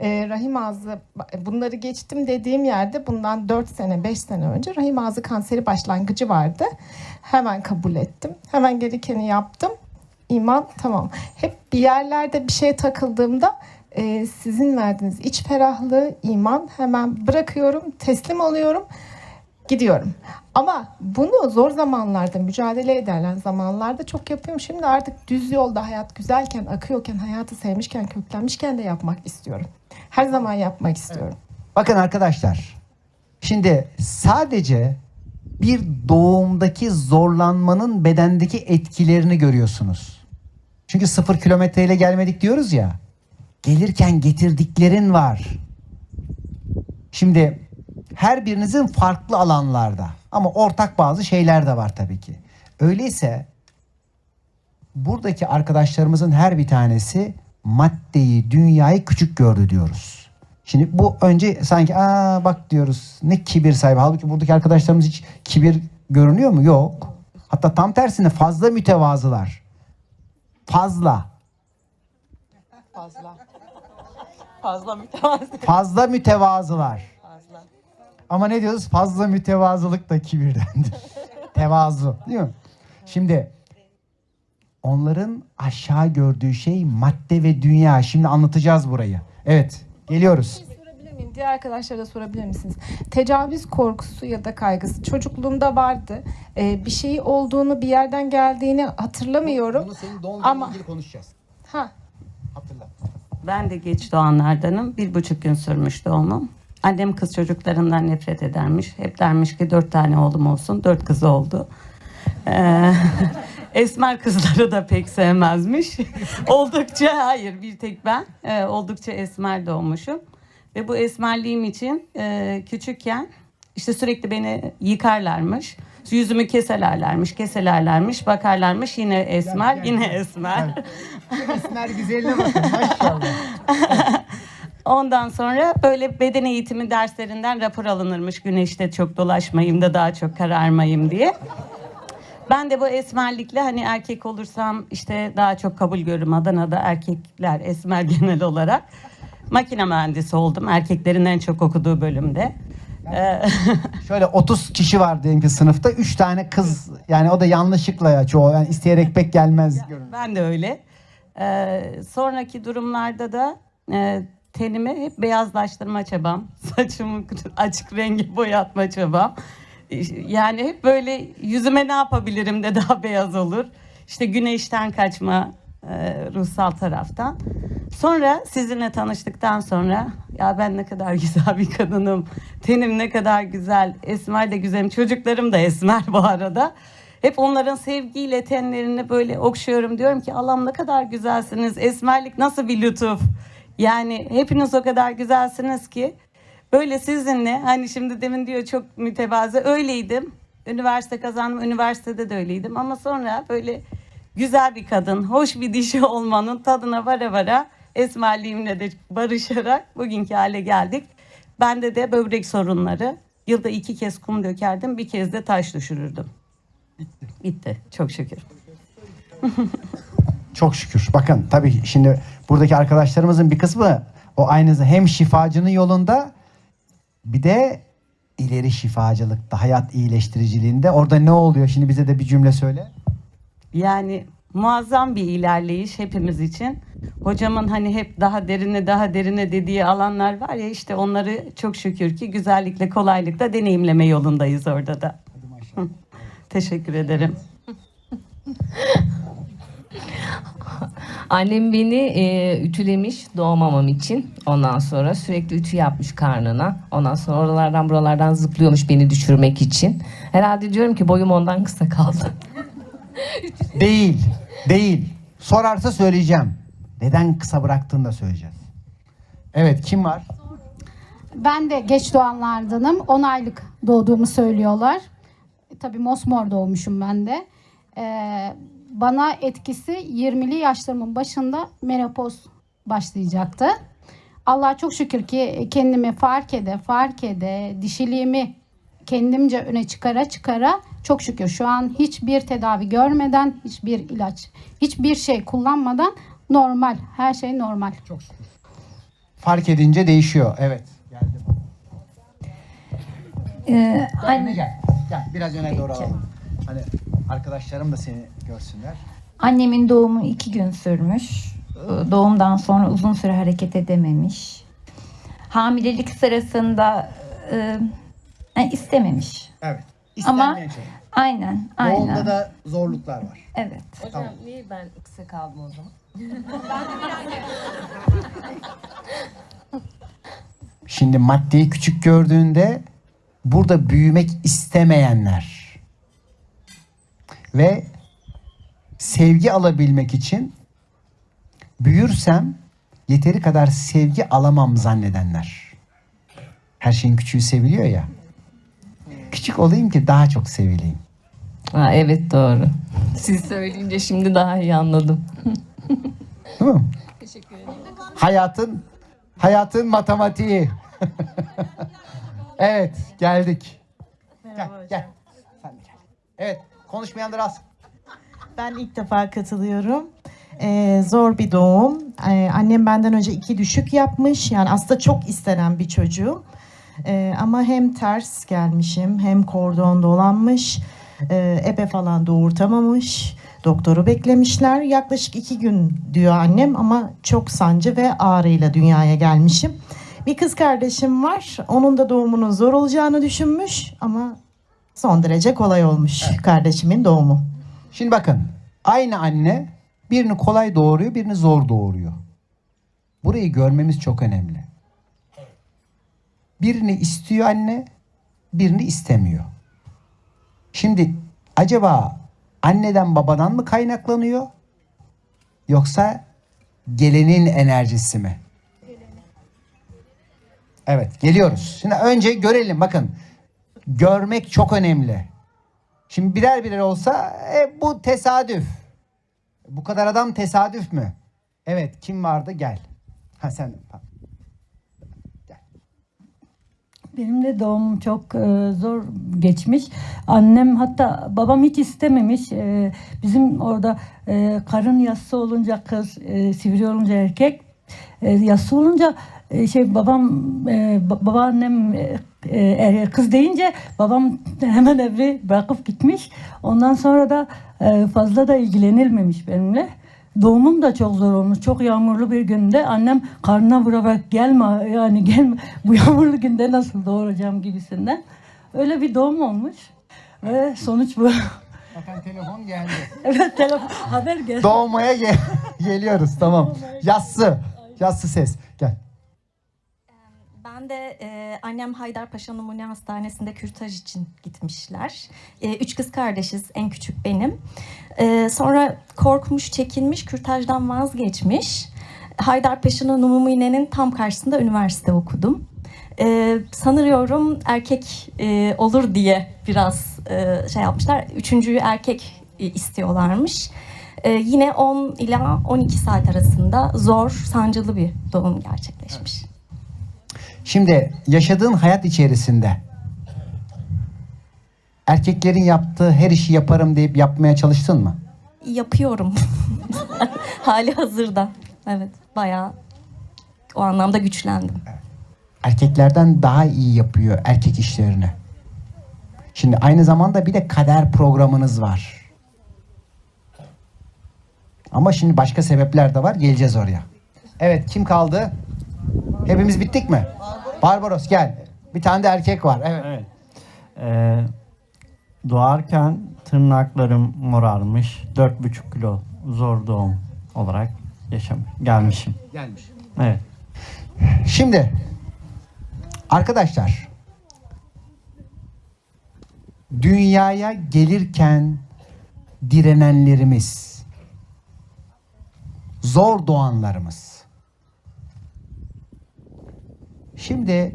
E, rahim ağzı bunları geçtim dediğim yerde bundan 4 sene 5 sene önce rahim ağzı kanseri başlangıcı vardı. Hemen kabul ettim. Hemen gerekeni yaptım. İman tamam. Hep bir yerlerde bir şey takıldığımda e, sizin verdiğiniz iç ferahlığı, iman hemen bırakıyorum, teslim oluyorum, gidiyorum. Ama bunu zor zamanlarda, mücadele ederler zamanlarda çok yapıyorum. Şimdi artık düz yolda hayat güzelken, akıyorken, hayatı sevmişken, köklenmişken de yapmak istiyorum. Her zaman yapmak istiyorum. Bakın arkadaşlar. Şimdi sadece bir doğumdaki zorlanmanın bedendeki etkilerini görüyorsunuz. Çünkü sıfır kilometreyle gelmedik diyoruz ya. Gelirken getirdiklerin var. Şimdi her birinizin farklı alanlarda ama ortak bazı şeyler de var tabii ki. Öyleyse buradaki arkadaşlarımızın her bir tanesi maddeyi, dünyayı küçük gördü diyoruz. Şimdi bu önce sanki aa bak diyoruz ne kibir sahibi. Halbuki buradaki arkadaşlarımız hiç kibir görünüyor mu? Yok. Hatta tam tersine fazla mütevazılar. Fazla. Fazla. Fazla mütevazı. Fazla mütevazılar. Ama ne diyoruz? Fazla mütevazılık da kibirdendir. Tevazu değil mi? Şimdi onların aşağı gördüğü şey madde ve dünya. Şimdi anlatacağız burayı. Evet geliyoruz. Miyim? Diğer arkadaşlara da sorabilir misiniz? Tecavüz korkusu ya da kaygısı çocukluğumda vardı. Ee, bir şeyi olduğunu, bir yerden geldiğini hatırlamıyorum. Ama konuşacağız. ha Ben de geç doğanlardanım. Bir buçuk gün sürmüş doğumum. Annem kız çocuklarından nefret edermiş. Hep dermiş ki dört tane oğlum olsun. Dört kız oldu. Ee, esmer kızları da pek sevmezmiş. oldukça, hayır bir tek ben. Ee, oldukça esmer doğmuşum. Ve bu esmerliğim için e, küçükken işte sürekli beni yıkarlarmış. Yüzümü keselerlermiş, keselerlermiş, bakarlarmış. Yine esmer, yine esmer. Esmer güzeline bakın maşallah. Ondan sonra böyle beden eğitimi derslerinden rapor alınırmış. Güneşte çok dolaşmayayım da daha çok kararmayayım diye. Ben de bu esmerlikle hani erkek olursam işte daha çok kabul görürüm. Adana'da erkekler esmer genel olarak. Makine mühendisi oldum. Erkeklerin en çok okuduğu bölümde. Ee, Şöyle 30 kişi var diyelim ki sınıfta. 3 tane kız yani o da yanlışlıkla ya çoğu. Yani isteyerek pek gelmez. Ben de öyle. Ee, sonraki durumlarda da e, tenimi hep beyazlaştırma çabam. Saçımı açık rengi boyatma çabam. Yani hep böyle yüzüme ne yapabilirim de daha beyaz olur. İşte güneşten kaçma e, ruhsal taraftan. Sonra sizinle tanıştıktan sonra ya ben ne kadar güzel bir kadınım. Tenim ne kadar güzel. Esmer de güzelim. Çocuklarım da esmer bu arada. Hep onların sevgiyle tenlerini böyle okşuyorum. Diyorum ki Allah'ım ne kadar güzelsiniz. Esmerlik nasıl bir lütuf. Yani hepiniz o kadar güzelsiniz ki. Böyle sizinle hani şimdi demin diyor çok mütevazı öyleydim. Üniversite kazandım. Üniversitede de öyleydim. Ama sonra böyle güzel bir kadın, hoş bir dişi olmanın tadına vara vara esmerliğimle de barışarak bugünkü hale geldik. Bende de böbrek sorunları. Yılda iki kez kum dökerdim, bir kez de taş düşürürdüm. Bitti. Çok şükür. Çok şükür. Bakın tabii şimdi buradaki arkadaşlarımızın bir kısmı o aynı hem şifacının yolunda bir de ileri şifacılıkta, hayat iyileştiriciliğinde. Orada ne oluyor? Şimdi bize de bir cümle söyle. Yani muazzam bir ilerleyiş hepimiz için. Hocamın hani hep daha derine daha derine dediği alanlar var ya işte onları çok şükür ki güzellikle kolaylıkla deneyimleme yolundayız orada da. Hı. Teşekkür ederim. Annem beni e, ütülemiş doğmamam için. Ondan sonra sürekli ütü yapmış karnına. Ondan sonra oralardan buralardan zıplıyormuş beni düşürmek için. Herhalde diyorum ki boyum ondan kısa kaldı. Değil. Değil. Sorarsa söyleyeceğim. Neden kısa bıraktığını da söyleyeceğiz. Evet kim var? Ben de geç doğanlardanım. 10 aylık doğduğumu söylüyorlar. E, Tabii mosmor doğmuşum ben de. Ee, bana etkisi 20'li yaşlarımın başında menopoz başlayacaktı. Allah'a çok şükür ki kendimi fark ede fark ede dişiliğimi kendimce öne çıkara çıkara çok şükür şu an hiçbir tedavi görmeden hiçbir ilaç hiçbir şey kullanmadan normal her şey normal. Çok şükür. Fark edince değişiyor. Evet. Ee, Anne gel. Gel biraz öne doğru alalım. Hani arkadaşlarım da seni görsünler. Annemin doğumu iki gün sürmüş. Ee, Doğumdan sonra uzun süre hareket edememiş. Hamilelik sırasında e, e, istememiş. Evet. Ama şey. aynen, aynen. Doğumda da zorluklar var. Evet. Hocam Tamam. niye ben kısa kaldım o zaman? Şimdi maddeyi küçük gördüğünde burada büyümek istemeyenler ve sevgi alabilmek için büyürsem yeteri kadar sevgi alamam zannedenler. Her şeyin küçüğü seviliyor ya. Küçük olayım ki daha çok sevileyim. Ha, evet doğru. Siz söyleyince şimdi daha iyi anladım. Değil mi? Teşekkür ederim. Hayatın hayatın matematiği. evet, geldik. Gel, gel. Sen de gel. Evet, konuşmayanlar az. Ben ilk defa katılıyorum. Ee, zor bir doğum. Ee, annem benden önce iki düşük yapmış. Yani aslında çok istenen bir çocuğum. Ee, ama hem ters gelmişim hem kordon dolanmış. Ee, ebe falan doğurtamamış. Doktoru beklemişler. Yaklaşık iki gün diyor annem ama çok sancı ve ağrıyla dünyaya gelmişim. Bir kız kardeşim var. Onun da doğumunun zor olacağını düşünmüş ama son derece kolay olmuş kardeşimin doğumu. Şimdi bakın, aynı anne birini kolay doğuruyor, birini zor doğuruyor. Burayı görmemiz çok önemli. Birini istiyor anne, birini istemiyor. Şimdi acaba anneden babadan mı kaynaklanıyor? Yoksa gelenin enerjisi mi? Evet, geliyoruz. Şimdi önce görelim bakın. Görmek çok önemli. Şimdi birer birer olsa e, bu tesadüf. Bu kadar adam tesadüf mü? Evet, kim vardı? Gel. Ha sen. Benim de doğumum çok e, zor geçmiş. Annem hatta babam hiç istememiş. E, bizim orada e, karın yassı olunca kız, e, sivri olunca erkek. E, yassı olunca şey babam, e, ba- babaannem e, e, er- kız deyince babam hemen evi bırakıp gitmiş. Ondan sonra da e, fazla da ilgilenilmemiş benimle. Doğumum da çok zor olmuş. Çok yağmurlu bir günde annem karnına vurarak gelme yani gelme bu yağmurlu günde nasıl doğuracağım gibisinden. Öyle bir doğum olmuş. Ve sonuç bu. Bakın telefon geldi. evet telefon haber geldi. Doğmaya gel- geliyoruz tamam. Yassı. Yassı ses. Gel. Ben de e, annem Haydarpaşa Numune Hastanesi'nde kürtaj için gitmişler. E, üç kız kardeşiz, en küçük benim. E, sonra korkmuş, çekinmiş, kürtajdan vazgeçmiş. Haydarpaşa Numune'nin tam karşısında üniversite okudum. E, sanıyorum erkek e, olur diye biraz e, şey yapmışlar. Üçüncüyü erkek e, istiyorlarmış. E, yine 10 ila 12 saat arasında zor, sancılı bir doğum gerçekleşmiş. Şimdi yaşadığın hayat içerisinde erkeklerin yaptığı her işi yaparım deyip yapmaya çalıştın mı? Yapıyorum. Hali hazırda. Evet, bayağı o anlamda güçlendim. Erkeklerden daha iyi yapıyor erkek işlerini. Şimdi aynı zamanda bir de kader programınız var. Ama şimdi başka sebepler de var. Geleceğiz oraya. Evet kim kaldı? Hepimiz bittik mi? Barbaros gel. Bir tane de erkek var. Evet. Ee, doğarken tırnaklarım morarmış. 4,5 kilo zor doğum olarak yaşam gelmişim. Gelmiş. Evet. Şimdi arkadaşlar dünyaya gelirken direnenlerimiz zor doğanlarımız şimdi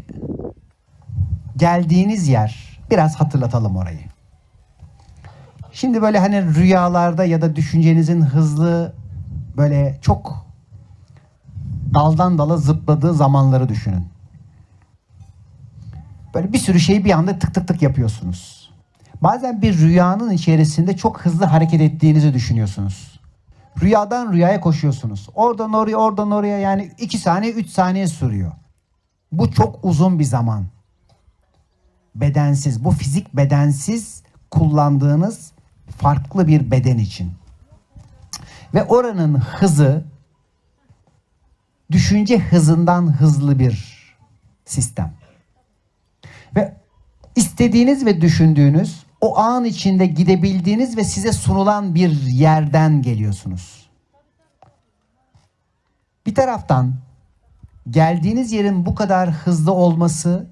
geldiğiniz yer biraz hatırlatalım orayı. Şimdi böyle hani rüyalarda ya da düşüncenizin hızlı böyle çok daldan dala zıpladığı zamanları düşünün. Böyle bir sürü şeyi bir anda tık tık tık yapıyorsunuz. Bazen bir rüyanın içerisinde çok hızlı hareket ettiğinizi düşünüyorsunuz. Rüyadan rüyaya koşuyorsunuz. Oradan oraya, oradan oraya yani 2 saniye, 3 saniye sürüyor. Bu çok uzun bir zaman. Bedensiz, bu fizik bedensiz kullandığınız farklı bir beden için. Ve oranın hızı düşünce hızından hızlı bir sistem. Ve istediğiniz ve düşündüğünüz o an içinde gidebildiğiniz ve size sunulan bir yerden geliyorsunuz. Bir taraftan geldiğiniz yerin bu kadar hızlı olması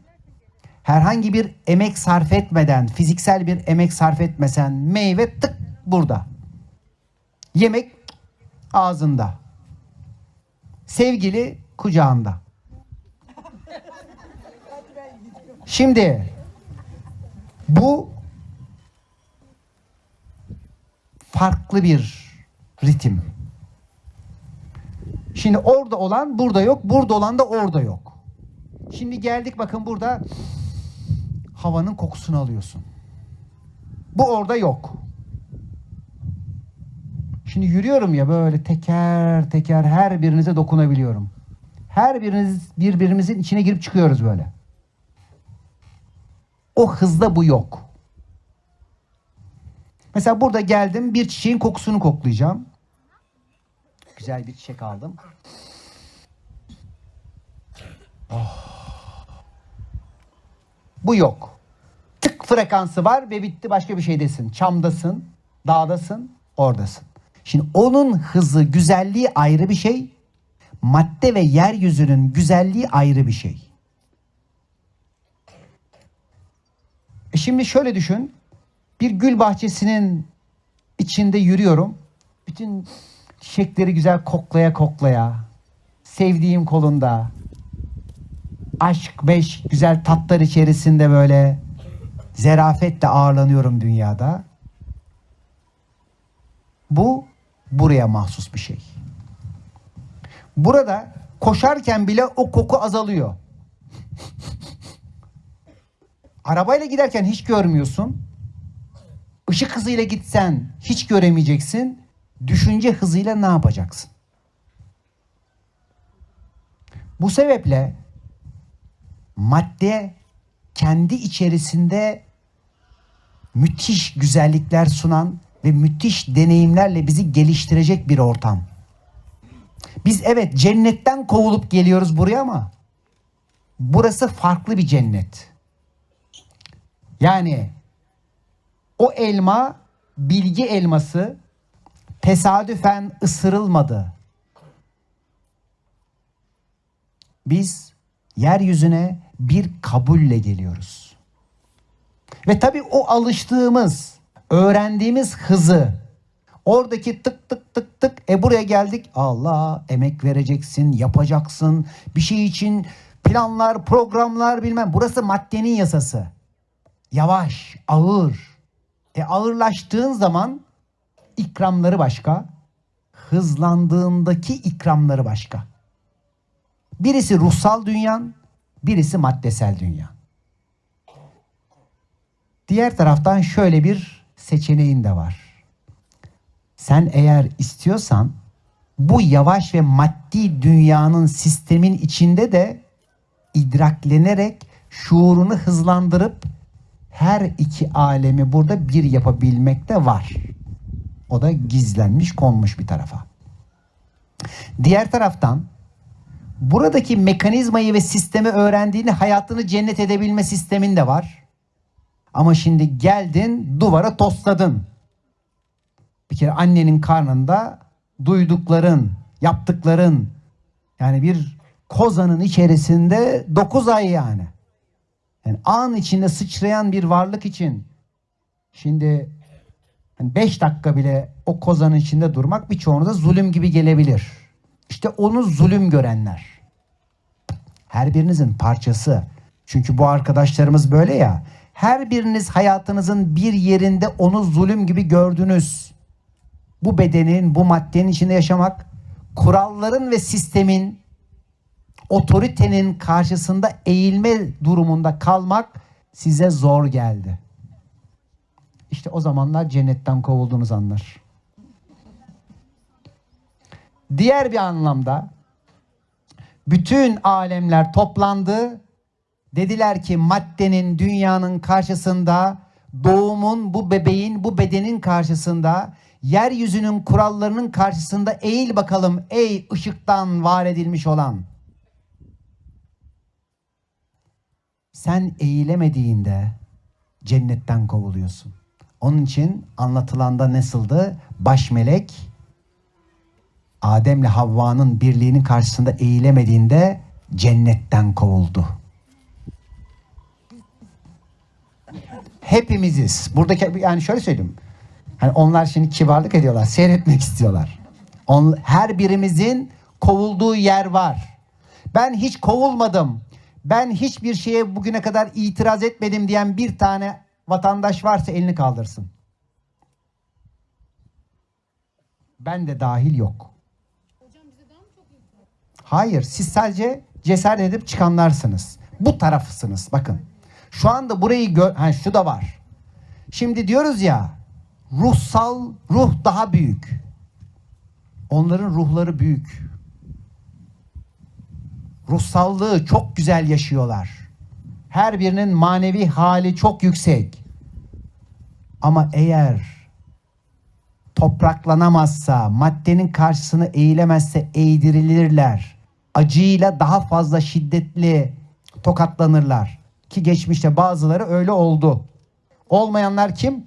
herhangi bir emek sarf etmeden, fiziksel bir emek sarf etmesen meyve tık burada. Yemek ağzında. Sevgili kucağında. Şimdi bu farklı bir ritim. Şimdi orada olan burada yok, burada olan da orada yok. Şimdi geldik bakın burada havanın kokusunu alıyorsun. Bu orada yok. Şimdi yürüyorum ya böyle teker teker her birinize dokunabiliyorum. Her biriniz birbirimizin içine girip çıkıyoruz böyle. O hızda bu yok. Mesela burada geldim bir çiçeğin kokusunu koklayacağım. Güzel bir çiçek aldım. Oh. Bu yok. Tık frekansı var ve bitti başka bir şeydesin. Çamdasın, dağdasın, oradasın. Şimdi onun hızı, güzelliği ayrı bir şey. Madde ve yeryüzünün güzelliği ayrı bir şey. E şimdi şöyle düşün. Bir gül bahçesinin içinde yürüyorum. Bütün çiçekleri güzel koklaya koklaya. Sevdiğim kolunda. Aşk, beş, güzel tatlar içerisinde böyle zerafetle ağırlanıyorum dünyada. Bu buraya mahsus bir şey. Burada koşarken bile o koku azalıyor. Arabayla giderken hiç görmüyorsun. Işık hızıyla gitsen hiç göremeyeceksin. Düşünce hızıyla ne yapacaksın? Bu sebeple madde kendi içerisinde müthiş güzellikler sunan ve müthiş deneyimlerle bizi geliştirecek bir ortam. Biz evet cennetten kovulup geliyoruz buraya ama burası farklı bir cennet. Yani o elma bilgi elması tesadüfen ısırılmadı. Biz yeryüzüne bir kabulle geliyoruz. Ve tabii o alıştığımız, öğrendiğimiz hızı oradaki tık tık tık tık e buraya geldik. Allah emek vereceksin, yapacaksın. Bir şey için planlar, programlar bilmem. Burası maddenin yasası. Yavaş, ağır. E ağırlaştığın zaman ikramları başka, hızlandığındaki ikramları başka. Birisi ruhsal dünyan, birisi maddesel dünya. Diğer taraftan şöyle bir seçeneğin de var. Sen eğer istiyorsan bu yavaş ve maddi dünyanın sistemin içinde de idraklenerek şuurunu hızlandırıp her iki alemi burada bir yapabilmek de var. O da gizlenmiş, konmuş bir tarafa. Diğer taraftan buradaki mekanizmayı ve sistemi öğrendiğini hayatını cennet edebilme sistemin de var. Ama şimdi geldin duvara tosladın. Bir kere annenin karnında duydukların, yaptıkların yani bir kozanın içerisinde 9 ay yani. Yani an içinde sıçrayan bir varlık için şimdi 5 dakika bile o kozanın içinde durmak birçoğunuza zulüm gibi gelebilir. İşte onu zulüm görenler. Her birinizin parçası. Çünkü bu arkadaşlarımız böyle ya. Her biriniz hayatınızın bir yerinde onu zulüm gibi gördünüz. Bu bedenin, bu maddenin içinde yaşamak, kuralların ve sistemin, otoritenin karşısında eğilme durumunda kalmak size zor geldi. İşte o zamanlar cennetten kovulduğunuz anlar. Diğer bir anlamda bütün alemler toplandı. Dediler ki maddenin, dünyanın karşısında, doğumun, bu bebeğin, bu bedenin karşısında, yeryüzünün kurallarının karşısında eğil bakalım ey ışıktan var edilmiş olan. Sen eğilemediğinde cennetten kovuluyorsun. Onun için anlatılanda nasıldı? Baş melek Adem'le Havva'nın birliğinin karşısında eğilemediğinde cennetten kovuldu. Hepimiziz. Buradaki yani şöyle söyleyeyim. Hani onlar şimdi kibarlık ediyorlar, seyretmek istiyorlar. On, her birimizin kovulduğu yer var. Ben hiç kovulmadım. Ben hiçbir şeye bugüne kadar itiraz etmedim diyen bir tane vatandaş varsa elini kaldırsın. Ben de dahil yok. Hayır, siz sadece cesaret edip çıkanlarsınız. Bu tarafısınız. Bakın. Şu anda burayı gör, ha şu da var. Şimdi diyoruz ya, ruhsal ruh daha büyük. Onların ruhları büyük. Ruhsallığı çok güzel yaşıyorlar. Her birinin manevi hali çok yüksek. Ama eğer topraklanamazsa, maddenin karşısına eğilemezse eğdirilirler. Acıyla daha fazla şiddetli tokatlanırlar. Ki geçmişte bazıları öyle oldu. Olmayanlar kim?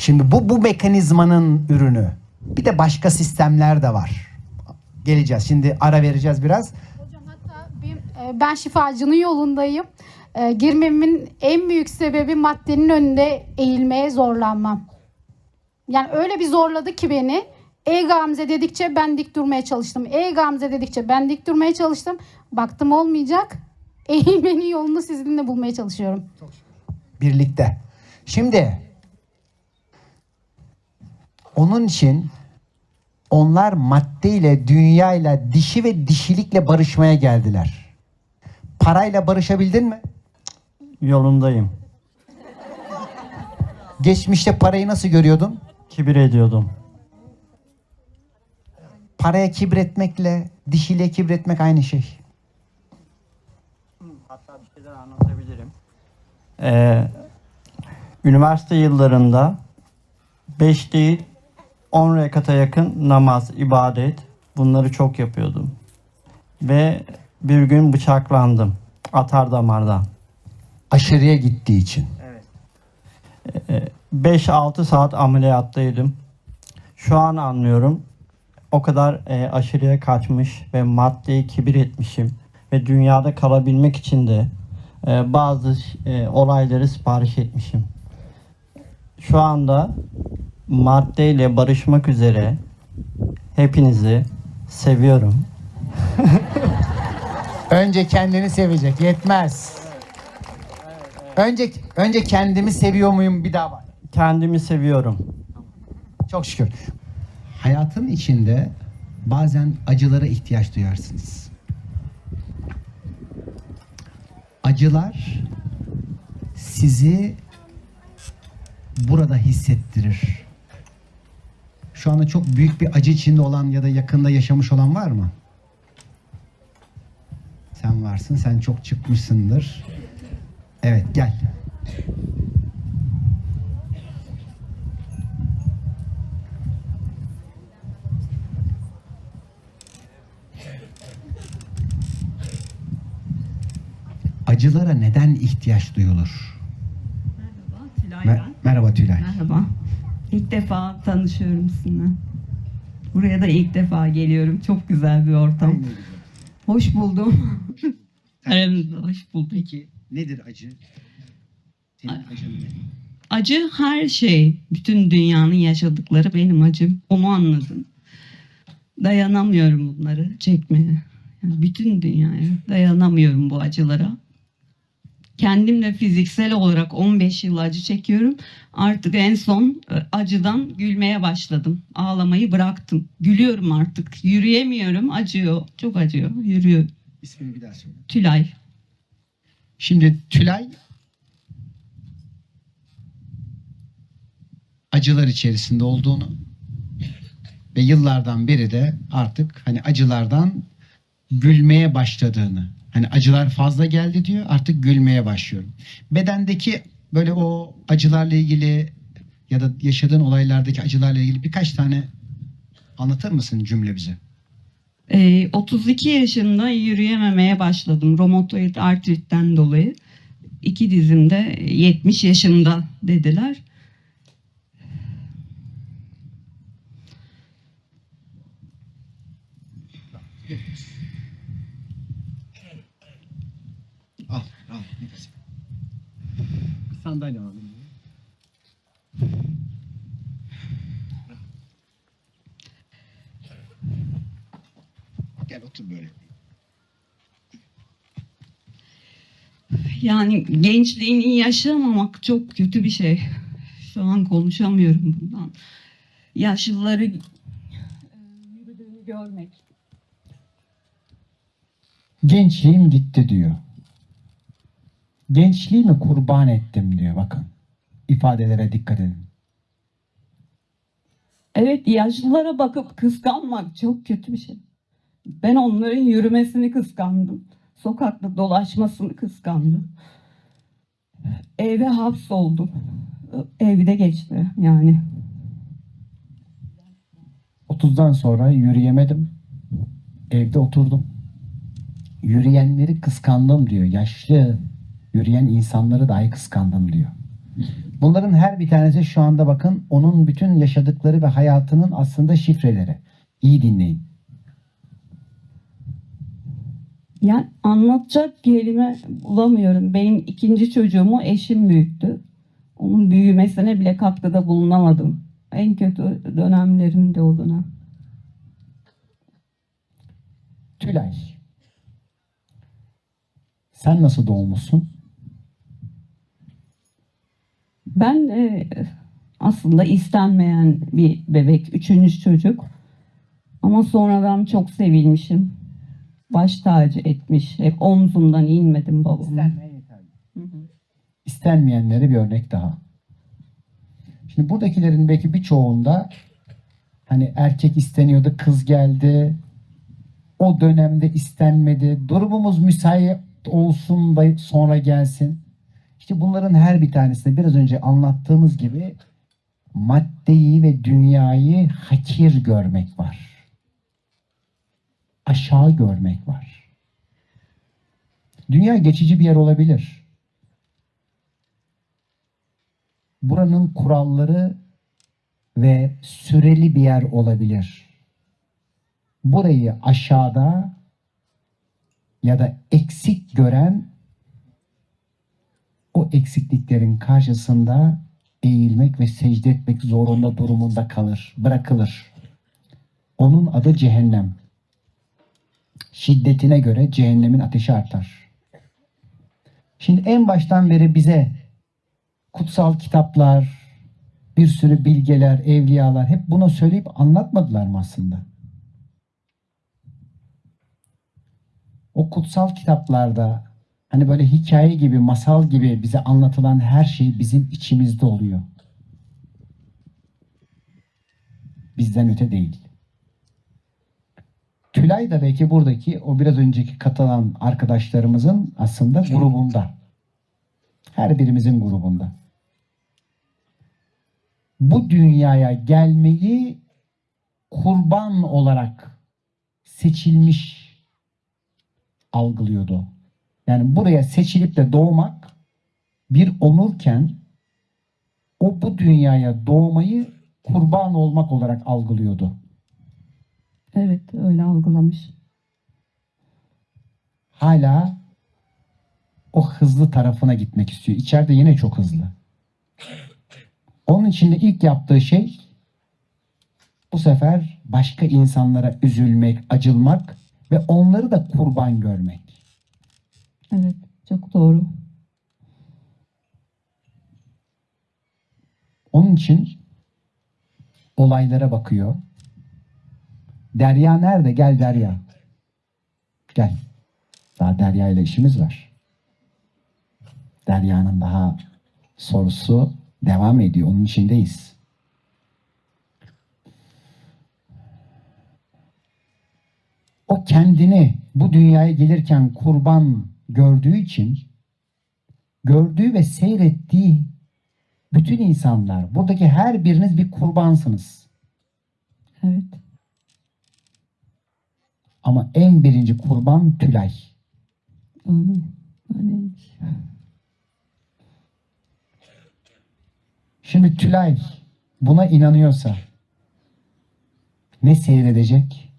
Şimdi bu bu mekanizmanın ürünü. Bir de başka sistemler de var. Geleceğiz. Şimdi ara vereceğiz biraz. Ee, Ben şifacının yolundayım. Ee, Girmemin en büyük sebebi maddenin önünde eğilmeye zorlanmam. Yani öyle bir zorladı ki beni. Ey Gamze dedikçe ben dik durmaya çalıştım. Ey Gamze dedikçe ben dik durmaya çalıştım. Baktım olmayacak. Eğilmenin yolunu sizinle bulmaya çalışıyorum. birlikte. Şimdi onun için onlar maddeyle, dünyayla, dişi ve dişilikle barışmaya geldiler. Parayla barışabildin mi? Yolundayım. Geçmişte parayı nasıl görüyordun? Kibir ediyordum. Paraya kibretmekle, dişiliğe kibretmek aynı şey. anlatabilirim. Ee, üniversite yıllarında 5 değil 10 rekata yakın namaz, ibadet bunları çok yapıyordum. Ve bir gün bıçaklandım. Atar damardan. Aşırıya gittiği için. 5-6 saat ameliyattaydım. Şu an anlıyorum. O kadar e, aşırıya kaçmış ve maddeyi kibir etmişim. Ve dünyada kalabilmek için de e, bazı e, olayları sipariş etmişim. Şu anda maddeyle barışmak üzere hepinizi seviyorum. Önce kendini sevecek. Yetmez. Önce önce kendimi seviyor muyum bir daha bak. Kendimi seviyorum. Çok şükür. Hayatın içinde bazen acılara ihtiyaç duyarsınız. Acılar sizi burada hissettirir. Şu anda çok büyük bir acı içinde olan ya da yakında yaşamış olan var mı? Sen varsın, sen çok çıkmışsındır. Evet, gel. Acılara neden ihtiyaç duyulur? Tülay Me- ben. merhaba Tülay. Merhaba. İlk defa tanışıyorum sizinle. Buraya da ilk defa geliyorum. Çok güzel bir ortam. Hoş buldum. Aramızda hoş bulduk. Peki nedir acı? Senin acın ne? acı her şey. Bütün dünyanın yaşadıkları benim acım. Onu anladım. Dayanamıyorum bunları çekmeye. Yani bütün dünyaya dayanamıyorum bu acılara. Kendim de fiziksel olarak 15 yıl acı çekiyorum. Artık en son e, acıdan gülmeye başladım. Ağlamayı bıraktım. Gülüyorum artık. Yürüyemiyorum. Acıyor. Çok acıyor. Yürüyor. İsmini bir daha söyle. Tülay. Şimdi Tülay acılar içerisinde olduğunu ve yıllardan beri de artık hani acılardan gülmeye başladığını hani acılar fazla geldi diyor artık gülmeye başlıyorum. Bedendeki böyle o acılarla ilgili ya da yaşadığın olaylardaki acılarla ilgili birkaç tane anlatır mısın cümle bize? Ee, 32 yaşında yürüyememeye başladım. Romatoid artritten dolayı. İki dizimde 70 yaşında dediler. Al, al. nefes. Sandalye alalım. Gel otur böyle. Yani gençliğini yaşamamak çok kötü bir şey. Şu an konuşamıyorum bundan. Yaşlıları e, yürüdüğünü görmek. Gençliğim gitti diyor. Gençliğimi kurban ettim diyor bakın. İfadelere dikkat edin. Evet yaşlılara bakıp kıskanmak çok kötü bir şey. Ben onların yürümesini kıskandım. Sokakta dolaşmasını kıskandım. Eve hapsoldum. Evde geçti yani. 30'dan sonra yürüyemedim. Evde oturdum. Yürüyenleri kıskandım diyor. Yaşlı yürüyen insanları dahi kıskandım diyor. Bunların her bir tanesi şu anda bakın onun bütün yaşadıkları ve hayatının aslında şifreleri. İyi dinleyin. Yani anlatacak kelime bulamıyorum. Benim ikinci çocuğumu eşim büyüttü. Onun büyümesine bile katkıda bulunamadım. En kötü dönemlerimde o dönem. Tülay. Sen nasıl doğmuşsun? Ben e, aslında istenmeyen bir bebek, üçüncü çocuk. Ama sonradan çok sevilmişim. Baş tacı etmiş. Hep omzumdan inmedim babamın. İstenmeyenlere bir örnek daha. Şimdi buradakilerin belki birçoğunda hani erkek isteniyordu, kız geldi. O dönemde istenmedi. Durumumuz müsait olsun da sonra gelsin. İşte bunların her bir tanesinde biraz önce anlattığımız gibi maddeyi ve dünyayı hakir görmek var. Aşağı görmek var. Dünya geçici bir yer olabilir. Buranın kuralları ve süreli bir yer olabilir. Burayı aşağıda ya da eksik gören o eksikliklerin karşısında eğilmek ve secde etmek zorunda durumunda kalır, bırakılır. Onun adı cehennem. Şiddetine göre cehennemin ateşi artar. Şimdi en baştan beri bize kutsal kitaplar, bir sürü bilgeler, evliyalar hep bunu söyleyip anlatmadılar mı aslında? O kutsal kitaplarda hani böyle hikaye gibi, masal gibi bize anlatılan her şey bizim içimizde oluyor. Bizden öte değil. Tülay da belki buradaki o biraz önceki katılan arkadaşlarımızın aslında grubunda. Her birimizin grubunda. Bu dünyaya gelmeyi kurban olarak seçilmiş algılıyordu. Yani buraya seçilip de doğmak bir onurken o bu dünyaya doğmayı kurban olmak olarak algılıyordu. Evet öyle algılamış. Hala o hızlı tarafına gitmek istiyor. İçeride yine çok hızlı. Onun için de ilk yaptığı şey bu sefer başka insanlara üzülmek, acılmak ve onları da kurban görmek. Evet, çok doğru. Onun için olaylara bakıyor. Derya nerede? Gel Derya. Gel. Daha Derya ile işimiz var. Derya'nın daha sorusu devam ediyor. Onun içindeyiz. O kendini bu dünyaya gelirken kurban gördüğü için gördüğü ve seyrettiği bütün insanlar, buradaki her biriniz bir kurbansınız. Evet. Ama en birinci kurban Tülay. Şimdi Tülay buna inanıyorsa ne seyredecek?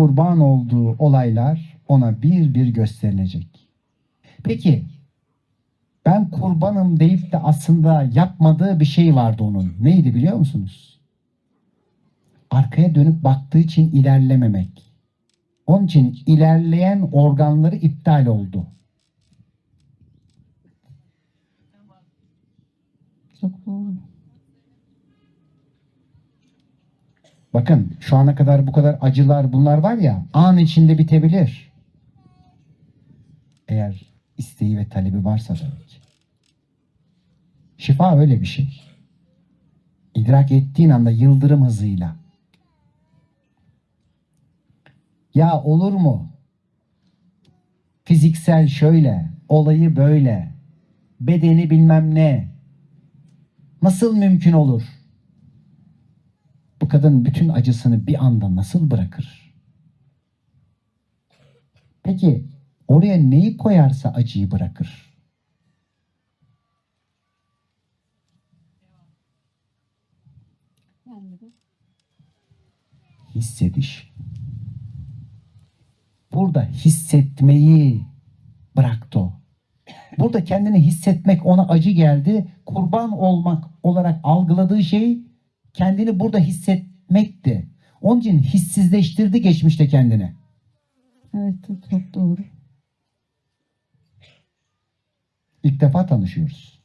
Kurban olduğu olaylar ona bir bir gösterilecek. Peki ben kurbanım deyip de aslında yapmadığı bir şey vardı onun. Neydi biliyor musunuz? Arkaya dönüp baktığı için ilerlememek. Onun için ilerleyen organları iptal oldu. Çok doğru. Bakın şu ana kadar bu kadar acılar bunlar var ya an içinde bitebilir. Eğer isteği ve talebi varsa ki. Şifa öyle bir şey. İdrak ettiğin anda yıldırım hızıyla. Ya olur mu? Fiziksel şöyle, olayı böyle, bedeni bilmem ne. Nasıl mümkün olur? Kadın bütün acısını bir anda nasıl bırakır? Peki oraya neyi koyarsa acıyı bırakır? Hissediş. Burada hissetmeyi bıraktı o. Burada kendini hissetmek ona acı geldi. Kurban olmak olarak algıladığı şey kendini burada hissetmekti. Onun için hissizleştirdi geçmişte kendini. Evet, çok doğru. İlk defa tanışıyoruz.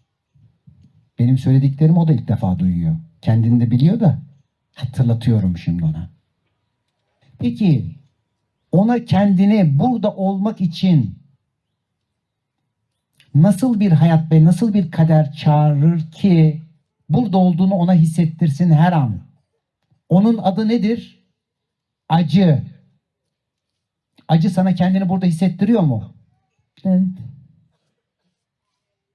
Benim söylediklerimi o da ilk defa duyuyor. Kendini de biliyor da hatırlatıyorum şimdi ona. Peki ona kendini burada olmak için nasıl bir hayat ve nasıl bir kader çağırır ki burada olduğunu ona hissettirsin her an. Onun adı nedir? Acı. Acı sana kendini burada hissettiriyor mu? Evet.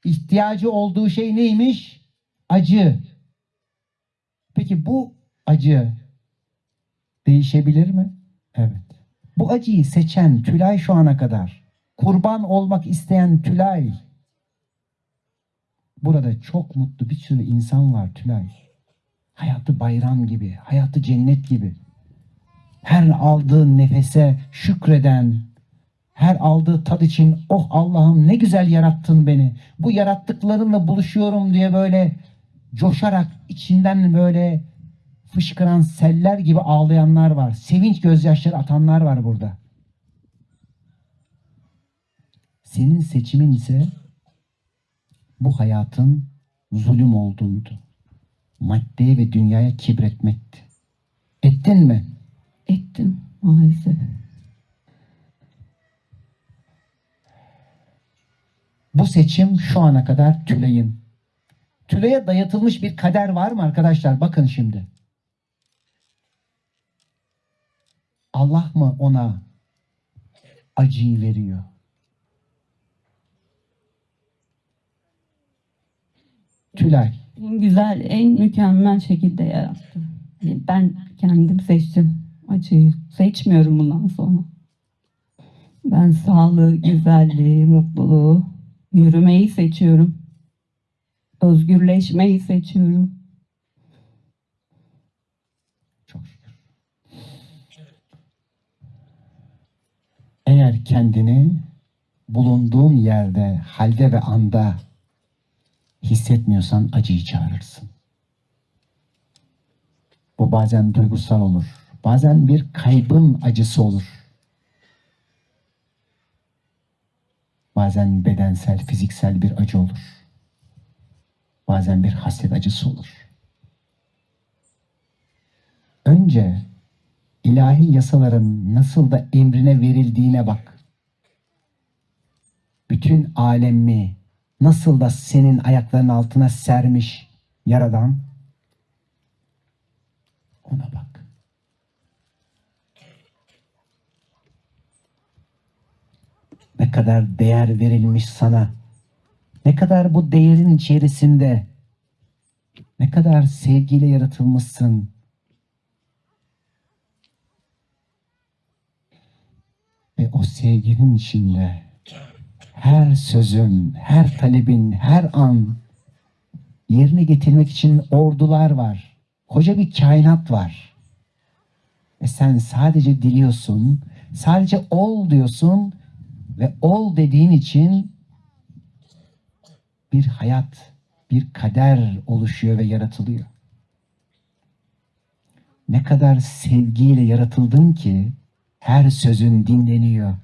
İhtiyacı olduğu şey neymiş? Acı. Peki bu acı değişebilir mi? Evet. Bu acıyı seçen Tülay şu ana kadar, kurban olmak isteyen Tülay, burada çok mutlu bir sürü insan var Tülay. Hayatı bayram gibi, hayatı cennet gibi. Her aldığı nefese şükreden, her aldığı tat için oh Allah'ım ne güzel yarattın beni. Bu yarattıklarınla buluşuyorum diye böyle coşarak içinden böyle fışkıran seller gibi ağlayanlar var. Sevinç gözyaşları atanlar var burada. Senin seçimin ise bu hayatın zulüm olduğuydu. Maddeye ve dünyaya kibretmekti. Ettin mi? Ettim maalesef. Bu seçim şu ana kadar Tülay'ın. Tülay'a dayatılmış bir kader var mı arkadaşlar? Bakın şimdi. Allah mı ona acıyı veriyor? Tülay. En güzel, en mükemmel şekilde yarattı. Yani Ben kendim seçtim acıyı. Seçmiyorum bundan sonra. Ben sağlığı, güzelliği, mutluluğu, yürümeyi seçiyorum. Özgürleşmeyi seçiyorum. Eğer kendini bulunduğun yerde, halde ve anda hissetmiyorsan acıyı çağırırsın. Bu bazen duygusal olur. Bazen bir kaybın acısı olur. Bazen bedensel, fiziksel bir acı olur. Bazen bir hasret acısı olur. Önce ilahi yasaların nasıl da emrine verildiğine bak. Bütün alemi nasıl da senin ayaklarının altına sermiş Yaradan ona bak. Ne kadar değer verilmiş sana. Ne kadar bu değerin içerisinde ne kadar sevgiyle yaratılmışsın. Ve o sevginin içinde her sözün, her talebin, her an yerine getirmek için ordular var. Koca bir kainat var. Ve sen sadece diliyorsun, sadece ol diyorsun ve ol dediğin için bir hayat, bir kader oluşuyor ve yaratılıyor. Ne kadar sevgiyle yaratıldın ki her sözün dinleniyor.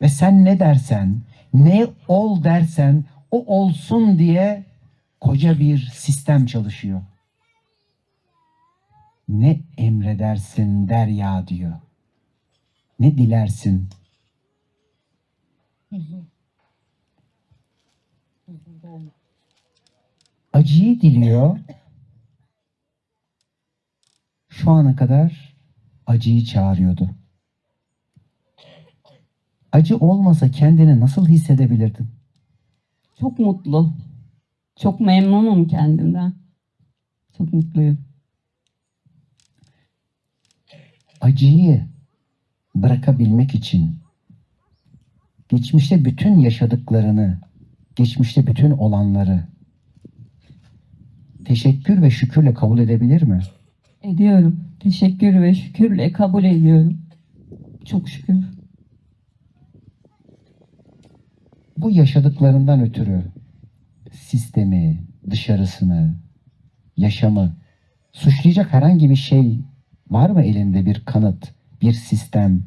Ve sen ne dersen, ne ol dersen o olsun diye koca bir sistem çalışıyor. Ne emredersin derya diyor. Ne dilersin? Acıyı diliyor. Şu ana kadar acıyı çağırıyordu. Acı olmasa kendini nasıl hissedebilirdin? Çok mutlu. Çok memnunum kendimden. Çok mutluyum. acıyı bırakabilmek için geçmişte bütün yaşadıklarını, geçmişte bütün olanları teşekkür ve şükürle kabul edebilir mi? Ediyorum. Teşekkür ve şükürle kabul ediyorum. Çok şükür. Bu yaşadıklarından ötürü sistemi, dışarısını, yaşamı suçlayacak herhangi bir şey var mı elinde bir kanıt, bir sistem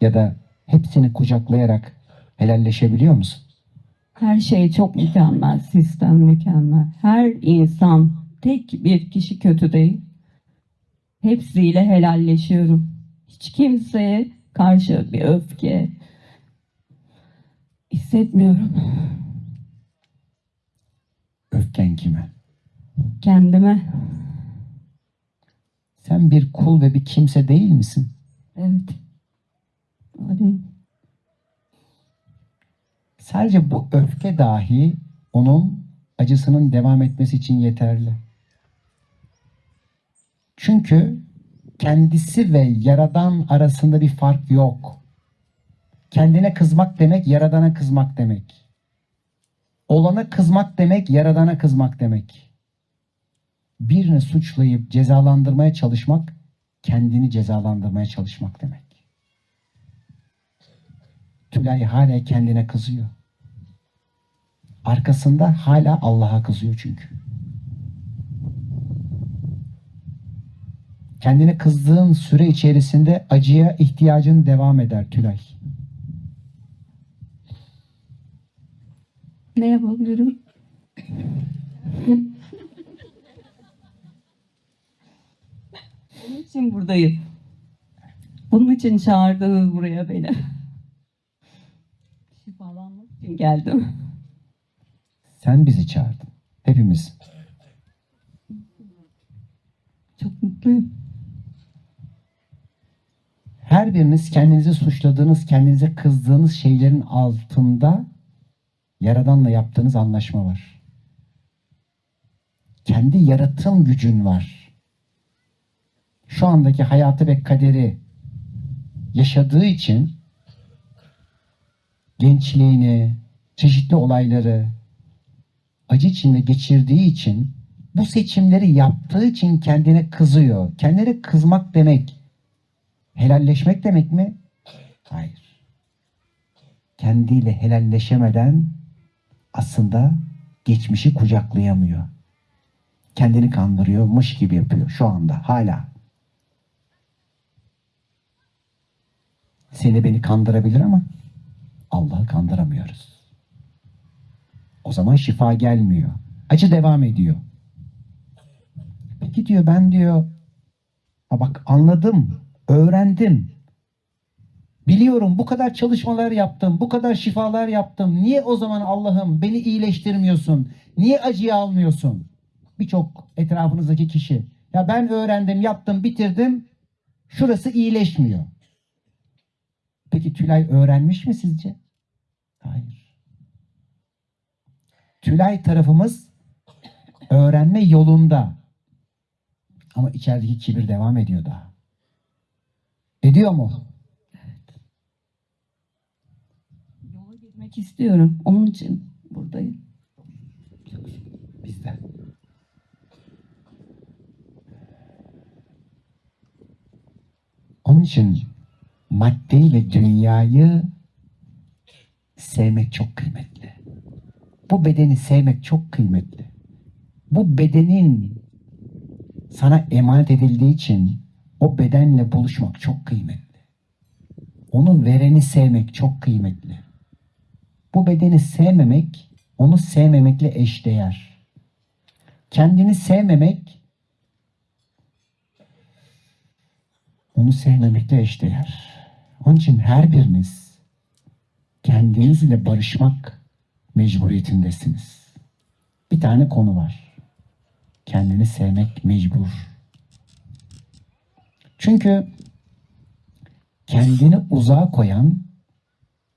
ya da hepsini kucaklayarak helalleşebiliyor musun? Her şey çok mükemmel. Sistem mükemmel. Her insan tek bir kişi kötü değil. Hepsiyle helalleşiyorum. Hiç kimseye karşı bir öfke hissetmiyorum. Öfken kime? Kendime. Sen bir kul ve bir kimse değil misin? Evet. Öyle. Sadece bu öfke dahi onun acısının devam etmesi için yeterli. Çünkü kendisi ve yaradan arasında bir fark yok. Kendine kızmak demek yaradana kızmak demek. Olana kızmak demek yaradana kızmak demek. Birini suçlayıp cezalandırmaya çalışmak kendini cezalandırmaya çalışmak demek. Tülay hala kendine kızıyor. Arkasında hala Allah'a kızıyor çünkü. Kendine kızdığın süre içerisinde acıya ihtiyacın devam eder Tülay. Ne yapabilirim? Bunun için buradayım. Bunun için çağırdınız buraya beni. Şifalanmak için geldim. Sen bizi çağırdın. Hepimiz. Çok mutluyum. Her biriniz kendinizi suçladığınız, kendinize kızdığınız şeylerin altında Yaradan'la yaptığınız anlaşma var. Kendi yaratım gücün var. Şu andaki hayatı ve kaderi yaşadığı için gençliğini, çeşitli olayları acı içinde geçirdiği için bu seçimleri yaptığı için kendine kızıyor. Kendine kızmak demek helalleşmek demek mi? Hayır. kendiyle helalleşemeden aslında geçmişi kucaklayamıyor. Kendini kandırıyormuş gibi yapıyor şu anda hala. Seni beni kandırabilir ama Allah'ı kandıramıyoruz. O zaman şifa gelmiyor. Acı devam ediyor. Peki diyor ben diyor ha bak anladım, öğrendim. Biliyorum bu kadar çalışmalar yaptım, bu kadar şifalar yaptım. Niye o zaman Allah'ım beni iyileştirmiyorsun? Niye acıyı almıyorsun? Birçok etrafınızdaki kişi. Ya ben öğrendim, yaptım, bitirdim. Şurası iyileşmiyor. Peki Tülay öğrenmiş mi sizce? Hayır. Tülay tarafımız öğrenme yolunda. Ama içerideki kibir devam ediyor daha. Ediyor mu? Gitmek istiyorum. Onun için buradayım. Bizden. Onun için maddeyi ve dünyayı sevmek çok kıymetli. Bu bedeni sevmek çok kıymetli. Bu bedenin sana emanet edildiği için o bedenle buluşmak çok kıymetli. Onu vereni sevmek çok kıymetli. Bu bedeni sevmemek, onu sevmemekle eşdeğer. Kendini sevmemek, onu sevmemekle eşdeğer. Onun için her biriniz kendinizle barışmak mecburiyetindesiniz. Bir tane konu var. Kendini sevmek mecbur. Çünkü kendini uzağa koyan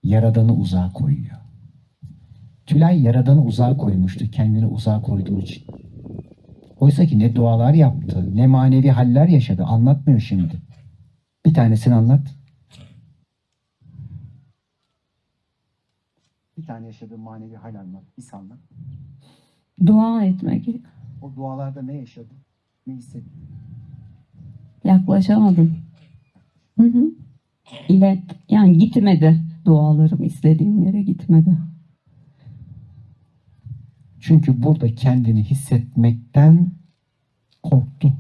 Yaradan'ı uzağa koyuyor. Tülay Yaradan'ı uzağa koymuştu kendini uzağa koyduğu için. Oysa ki ne dualar yaptı, ne manevi haller yaşadı. Anlatmıyor şimdi. Bir tanesini anlat. Bir tane yaşadığı manevi hal anlat. Bir anlat. Dua etmek. O dualarda ne yaşadı? Ne hissetti? Yaklaşamadım. Hı hı. İlet, yani gitmedi dualarım istediğim yere gitmedi. Çünkü burada kendini hissetmekten korktu.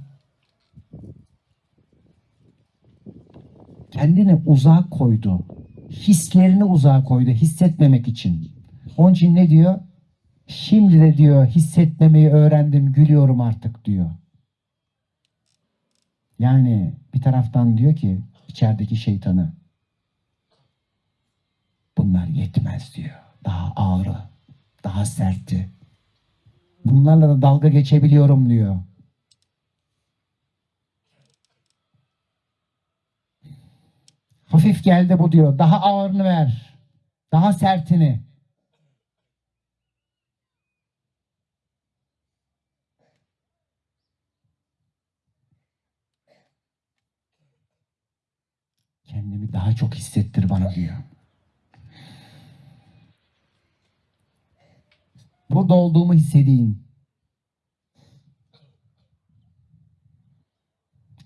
Kendini uzağa koydu. Hislerini uzağa koydu hissetmemek için. Onun için ne diyor? Şimdi de diyor hissetmemeyi öğrendim, gülüyorum artık diyor. Yani bir taraftan diyor ki içerideki şeytanı bunlar yetmez diyor. Daha ağrı, daha sertti. Bunlarla da dalga geçebiliyorum diyor. Hafif geldi bu diyor. Daha ağırını ver. Daha sertini. Kendimi daha çok hissettir bana diyor. Burada olduğumu hissedeyim.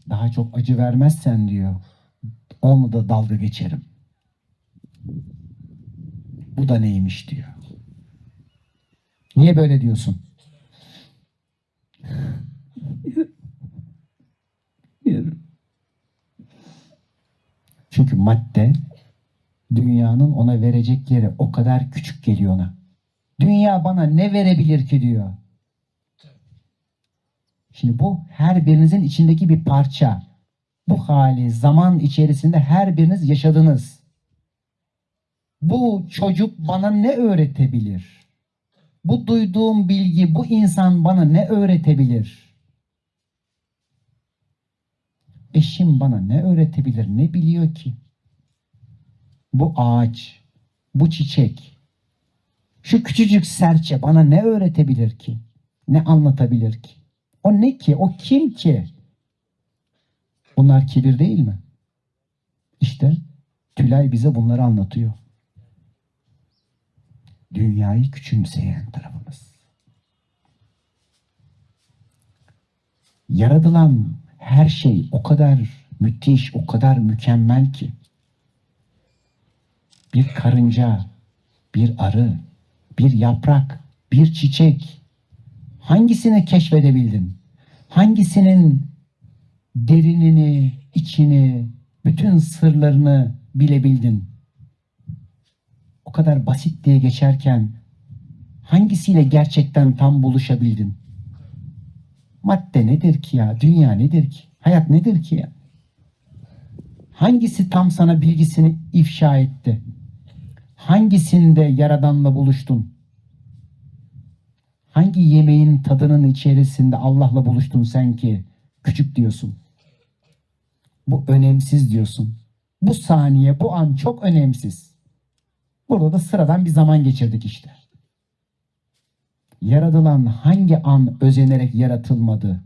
Daha çok acı vermezsen diyor. Onu da dalga geçerim. Bu da neymiş diyor. Niye böyle diyorsun? Çünkü madde dünyanın ona verecek yeri o kadar küçük geliyor ona. Dünya bana ne verebilir ki diyor. Şimdi bu her birinizin içindeki bir parça. Bu hali zaman içerisinde her biriniz yaşadınız. Bu çocuk bana ne öğretebilir? Bu duyduğum bilgi, bu insan bana ne öğretebilir? Eşim bana ne öğretebilir, ne biliyor ki? Bu ağaç, bu çiçek, şu küçücük serçe bana ne öğretebilir ki? Ne anlatabilir ki? O ne ki? O kim ki? Bunlar kibir değil mi? İşte Tülay bize bunları anlatıyor. Dünyayı küçümseyen tarafımız. Yaratılan her şey o kadar müthiş, o kadar mükemmel ki. Bir karınca bir arı, bir yaprak, bir çiçek. Hangisini keşfedebildin? Hangisinin derinini, içini, bütün sırlarını bilebildin? O kadar basit diye geçerken hangisiyle gerçekten tam buluşabildin? Madde nedir ki ya? Dünya nedir ki? Hayat nedir ki ya? Hangisi tam sana bilgisini ifşa etti? Hangisinde Yaradan'la buluştun? Hangi yemeğin tadının içerisinde Allah'la buluştun sen ki küçük diyorsun? Bu önemsiz diyorsun. Bu saniye, bu an çok önemsiz. Burada da sıradan bir zaman geçirdik işte. Yaratılan hangi an özenerek yaratılmadı?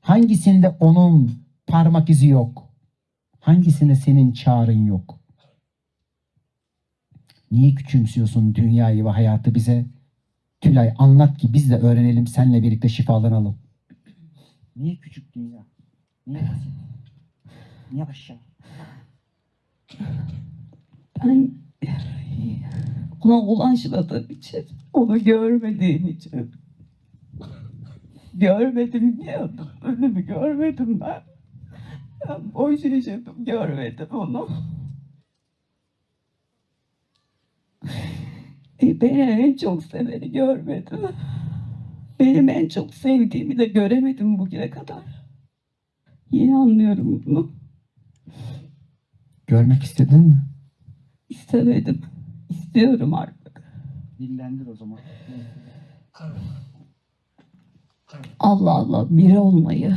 Hangisinde onun parmak izi yok? Hangisinde senin çağrın yok? Niye küçümsüyorsun dünyayı ve hayatı bize? Tülay anlat ki biz de öğrenelim, seninle birlikte şifalanalım. Niye küçük dünya? Niye basit? Niye aşağı? Ben ona ulaşmadığım için, onu görmediğim için. Görmedim diyordum. Ölümü görmedim ben. Ben boş yaşadım, görmedim onu. E, Beni en çok seveni görmedim. Benim en çok sevdiğimi de göremedim bugüne kadar. Yeni anlıyorum bunu. Görmek istedin mi? İstemedim. İstiyorum artık. Dillendir o zaman. Allah Allah biri olmayı,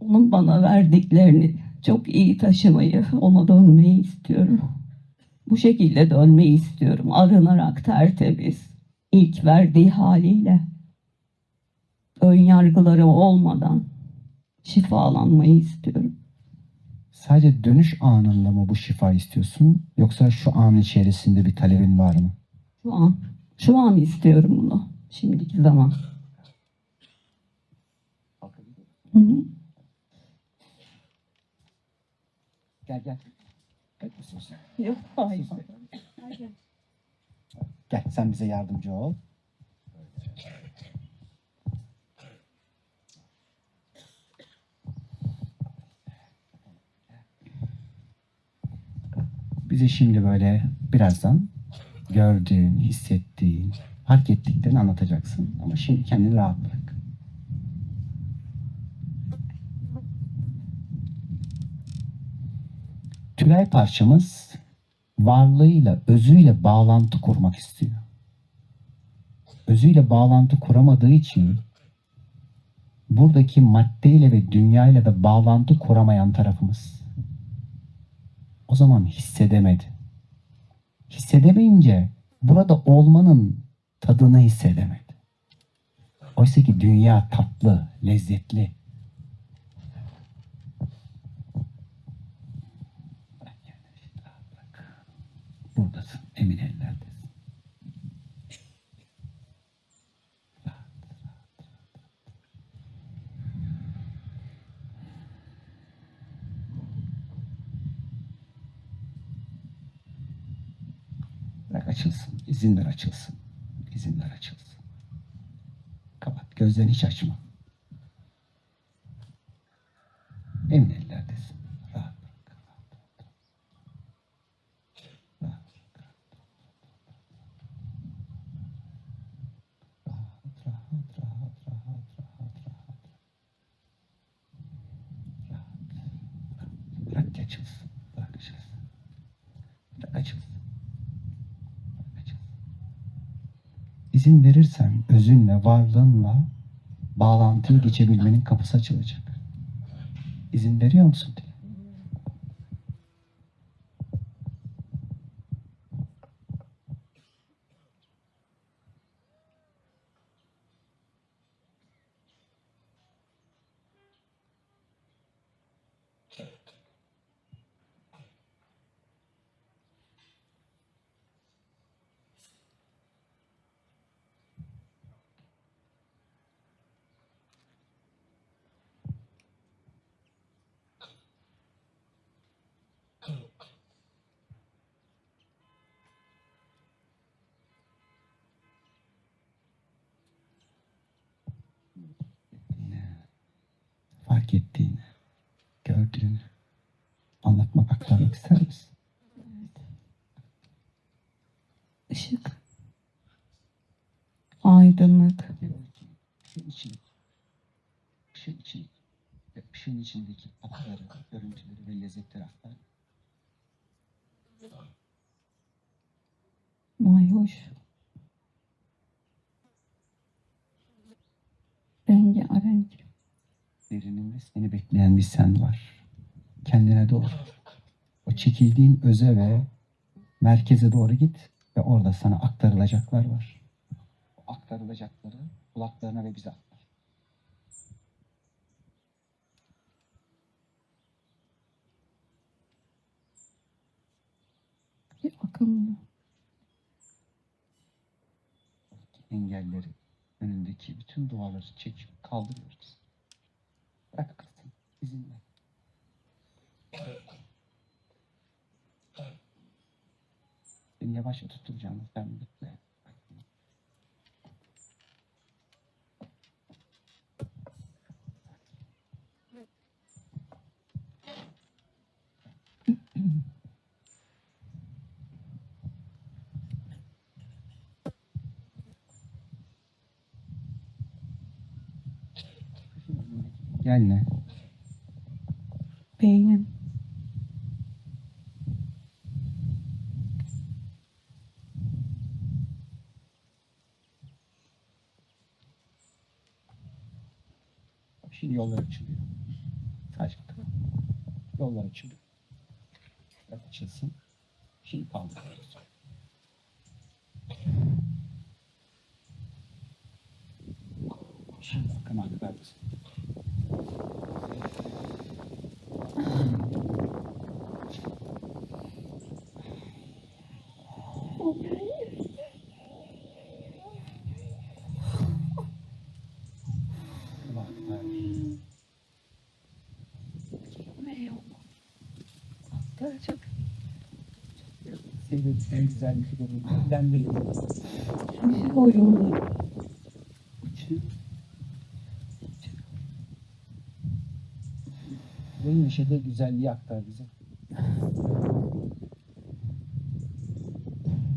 onun bana verdiklerini çok iyi taşımayı, ona dönmeyi istiyorum. Bu şekilde dönmeyi istiyorum. Arınarak tertemiz, ilk verdiği haliyle. Ön yargıları olmadan şifalanmayı istiyorum. Sadece dönüş anında mı bu şifa istiyorsun? Yoksa şu an içerisinde bir talebin var mı? Şu an, şu an istiyorum bunu. Şimdiki zaman. Hı hı. Gel gel. Gel, misin sen? Yok, hayır. Gel sen bize yardımcı ol. Bize şimdi böyle birazdan gördüğün, hissettiğin, fark ettiklerini anlatacaksın. Ama şimdi kendini rahat bırak. Tülay parçamız varlığıyla, özüyle bağlantı kurmak istiyor. Özüyle bağlantı kuramadığı için buradaki maddeyle ve dünyayla da bağlantı kuramayan tarafımız. O zaman hissedemedi. Hissedemeyince burada olmanın tadını hissedemedi. Oysa ki dünya tatlı, lezzetli. Bırak kendini şimdi rahat bırak. Buradasın, emin ellerdesin. Bırak açılsın. İzin ver açılsın. İzin ver açılsın. Kapat. Gözlerini hiç açma. Emin ellerdesin. Rahat bırak. Rahat bırak. Rahat, rahat, rahat, rahat, rahat, rahat. Rahat. Bırak ki açılsın. Bırak açılsın. Bırak açılsın. İzin verirsen özünle, varlığınla bağlantıyı geçebilmenin kapısı açılacak. İzin veriyor musun diye. Fark ettiğini, gördüğünü anlatmak, aktarmak ister misin? Işık. Aydınlık. Işığın içindeki, ışığın içindeki ve ışığın içindeki akları, görüntüleri ve lezzetleri aktar. Mayhoş. Rengarenk. Derininde seni bekleyen bir sen var. Kendine doğru. O çekildiğin öze ve merkeze doğru git ve orada sana aktarılacaklar var. O aktarılacakları kulaklarına ve bize aktar. Bir akımlı. engelleri, önündeki bütün duvarları çekip kaldırıyoruz. Bırak akılsın, izin ver. Seni yavaşça tutturacağım, sen bekle. Gel ne? Beynim. Şimdi yollar açılıyor. Bakalım. Yollar açılıyor. Açılsın. Şimdi kaldırıyoruz. Şimdi bakın aktarız. Sevdiğim en güzel bir film. Ben de Oyunlar. Benim yaşadığı güzelliği aktar bize.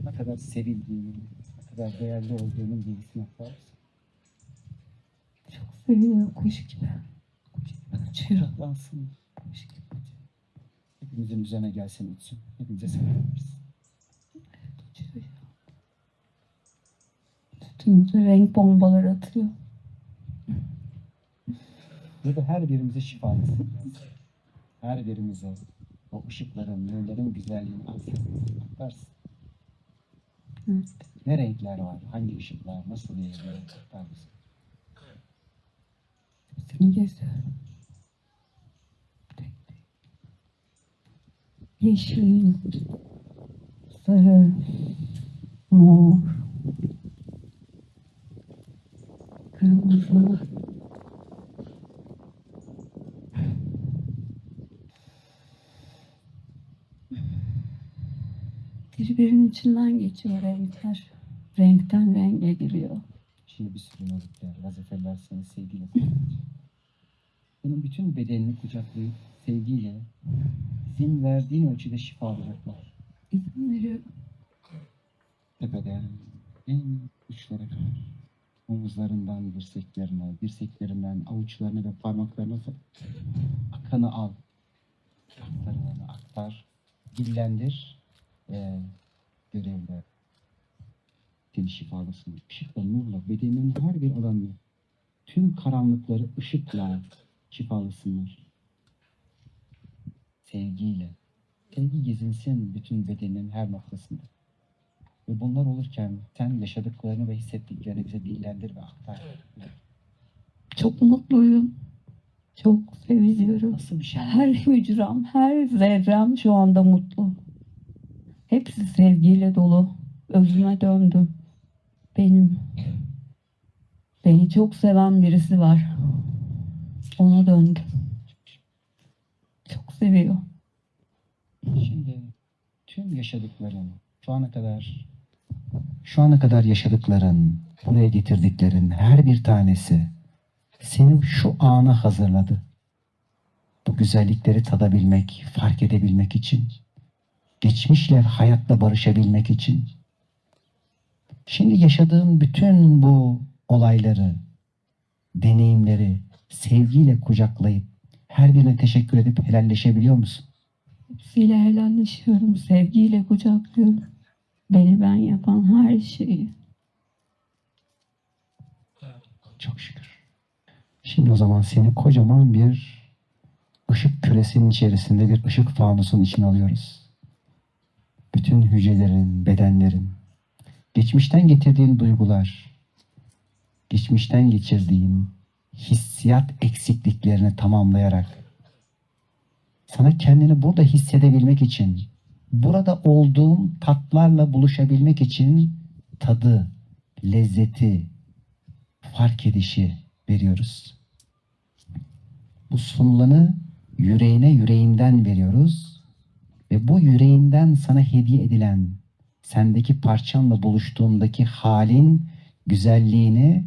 Ne kadar sevildiğini, ne kadar değerli olduğunun bilgisini aktar bize. Seviyor kuş gibi. Uçuyor. Kuş gibi uçuyor. Hepimizin üzerine gelsin uçsun. Hepimize selam versin. Üstümüze renk bombaları atıyor. Burada her birimize şifa versin. Her birimize o ışıkların, nurların güzelliğini aktarsın. Evet. Ne renkler var, hangi ışıklar, nasıl yayılıyor aktar bize. Seni geziyorum. Yeşil, sarı, mor, kırmızı. Birbirinin içinden geçiyor renkler. Renkten renge giriyor. Şimdi bir sürü nazikler, vazifeler seni sevgiyle. Senin bütün bedenini kucaklayıp sevgiyle izin verdiğin ölçüde şifa alacaklar. İzin veriyor. Tepeden en uçlara kadar. Omuzlarından dirseklerine, dirseklerinden avuçlarına ve parmaklarına akanı al. Aktarılanı aktar. Dillendir. Ve görevle seni şifalasın. Işıkla, nurla, bedeninin her bir alanını, tüm karanlıkları ışıkla şifalasınlar. Sevgiyle. Sevgi gezinsin bütün bedenin her noktasında. Ve bunlar olurken sen yaşadıklarını ve hissettiklerini bize dillendir ve aktar. Çok mutluyum. Çok seviniyorum. Nasıl bir şey? Her hücrem, her zerrem şu anda mutlu. Hepsi sevgiyle dolu. Özüme döndüm. Benim. Beni çok seven birisi var. Ona döndüm. Seviyor. Şimdi tüm yaşadıkların, şu ana kadar şu ana kadar yaşadıkların, buraya getirdiklerin her bir tanesi seni şu ana hazırladı. bu güzellikleri tadabilmek, fark edebilmek için, geçmişle hayatla barışabilmek için, şimdi yaşadığın bütün bu olayları, deneyimleri sevgiyle kucaklayıp her birine teşekkür edip helalleşebiliyor musun? Hepsiyle helalleşiyorum, sevgiyle kucaklıyorum. Beni ben yapan her şeyi. Çok şükür. Şimdi o zaman seni kocaman bir ışık küresinin içerisinde bir ışık fanusun içine alıyoruz. Bütün hücrelerin, bedenlerin, geçmişten getirdiğin duygular, geçmişten geçirdiğin hissiyat eksikliklerini tamamlayarak sana kendini burada hissedebilmek için, burada olduğum tatlarla buluşabilmek için tadı, lezzeti, fark edişi veriyoruz. Bu sunulanı yüreğine yüreğinden veriyoruz ve bu yüreğinden sana hediye edilen sendeki parçanla buluştuğundaki halin güzelliğini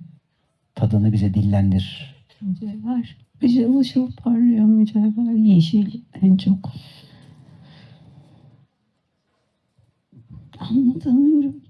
tadını bize dillendir. Mücevher. Işıl ışıl parlıyor mücevher. Yeşil en çok. Anlatamıyorum.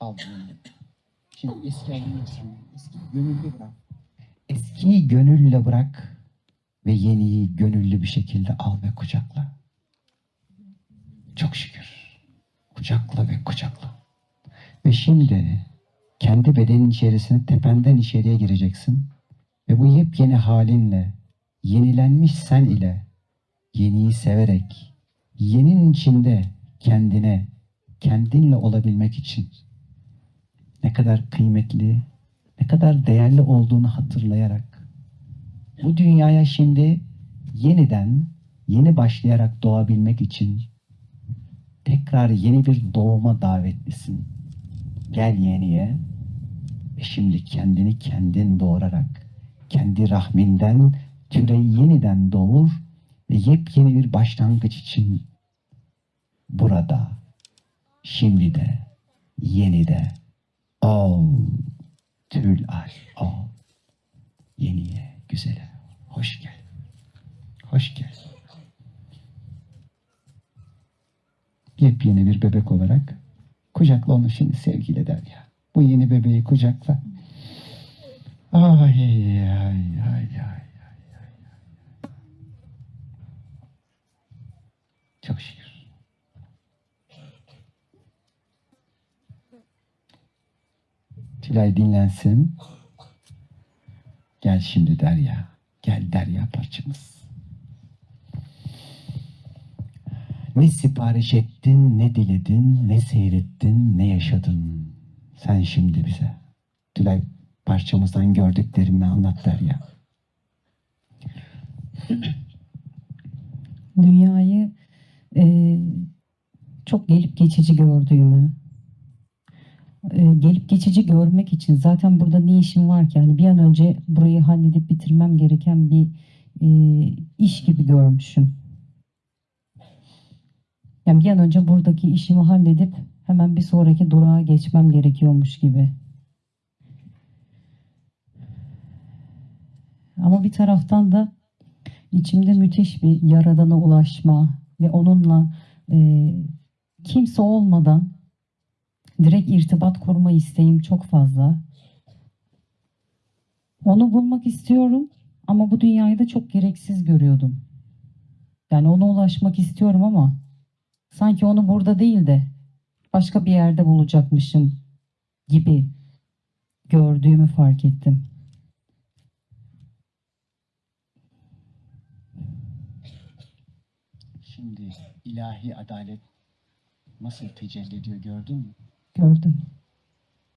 Al bunu. Şimdi eski gönüllü bırak. Eskiyi gönülle bırak ve yeniyi gönüllü bir şekilde al ve kucakla. Çok şükür. Kucakla ve kucakla. Ve şimdi kendi bedenin içerisine tependen içeriye gireceksin. Ve bu yepyeni halinle, yenilenmiş sen ile, yeniyi severek, yeninin içinde kendine, kendinle olabilmek için ne kadar kıymetli, ne kadar değerli olduğunu hatırlayarak bu dünyaya şimdi yeniden, yeni başlayarak doğabilmek için tekrar yeni bir doğuma davetlisin. Gel yeniye ve şimdi kendini kendin doğurarak kendi rahminden türeyi yeniden doğur ve yepyeni bir başlangıç için burada, şimdi de, yeni de Ol, tül al, ol. Yeniye, güzele, hoş gel. Hoş gel. Yepyeni bir bebek olarak kucakla onu şimdi sevgiyle der ya. Bu yeni bebeği kucakla. Ay ay ay ay ay. Çok şükür. Tülay dinlensin. Gel şimdi Derya. Gel Derya parçamız. Ne sipariş ettin, ne diledin, ne seyrettin, ne yaşadın. Sen şimdi bize. Tülay parçamızdan gördüklerini anlat Derya. Dünyayı e, çok gelip geçici gördüğümü, gelip geçici görmek için zaten burada ne işim var ki? Yani bir an önce burayı halledip bitirmem gereken bir e, iş gibi görmüşüm. Yani bir an önce buradaki işimi halledip hemen bir sonraki durağa geçmem gerekiyormuş gibi. Ama bir taraftan da içimde müthiş bir yaradana ulaşma ve onunla e, kimse olmadan direkt irtibat kurma isteğim çok fazla. Onu bulmak istiyorum ama bu dünyayı da çok gereksiz görüyordum. Yani ona ulaşmak istiyorum ama sanki onu burada değil de başka bir yerde bulacakmışım gibi gördüğümü fark ettim. Şimdi ilahi adalet nasıl tecelli ediyor gördün mü? Gördüm.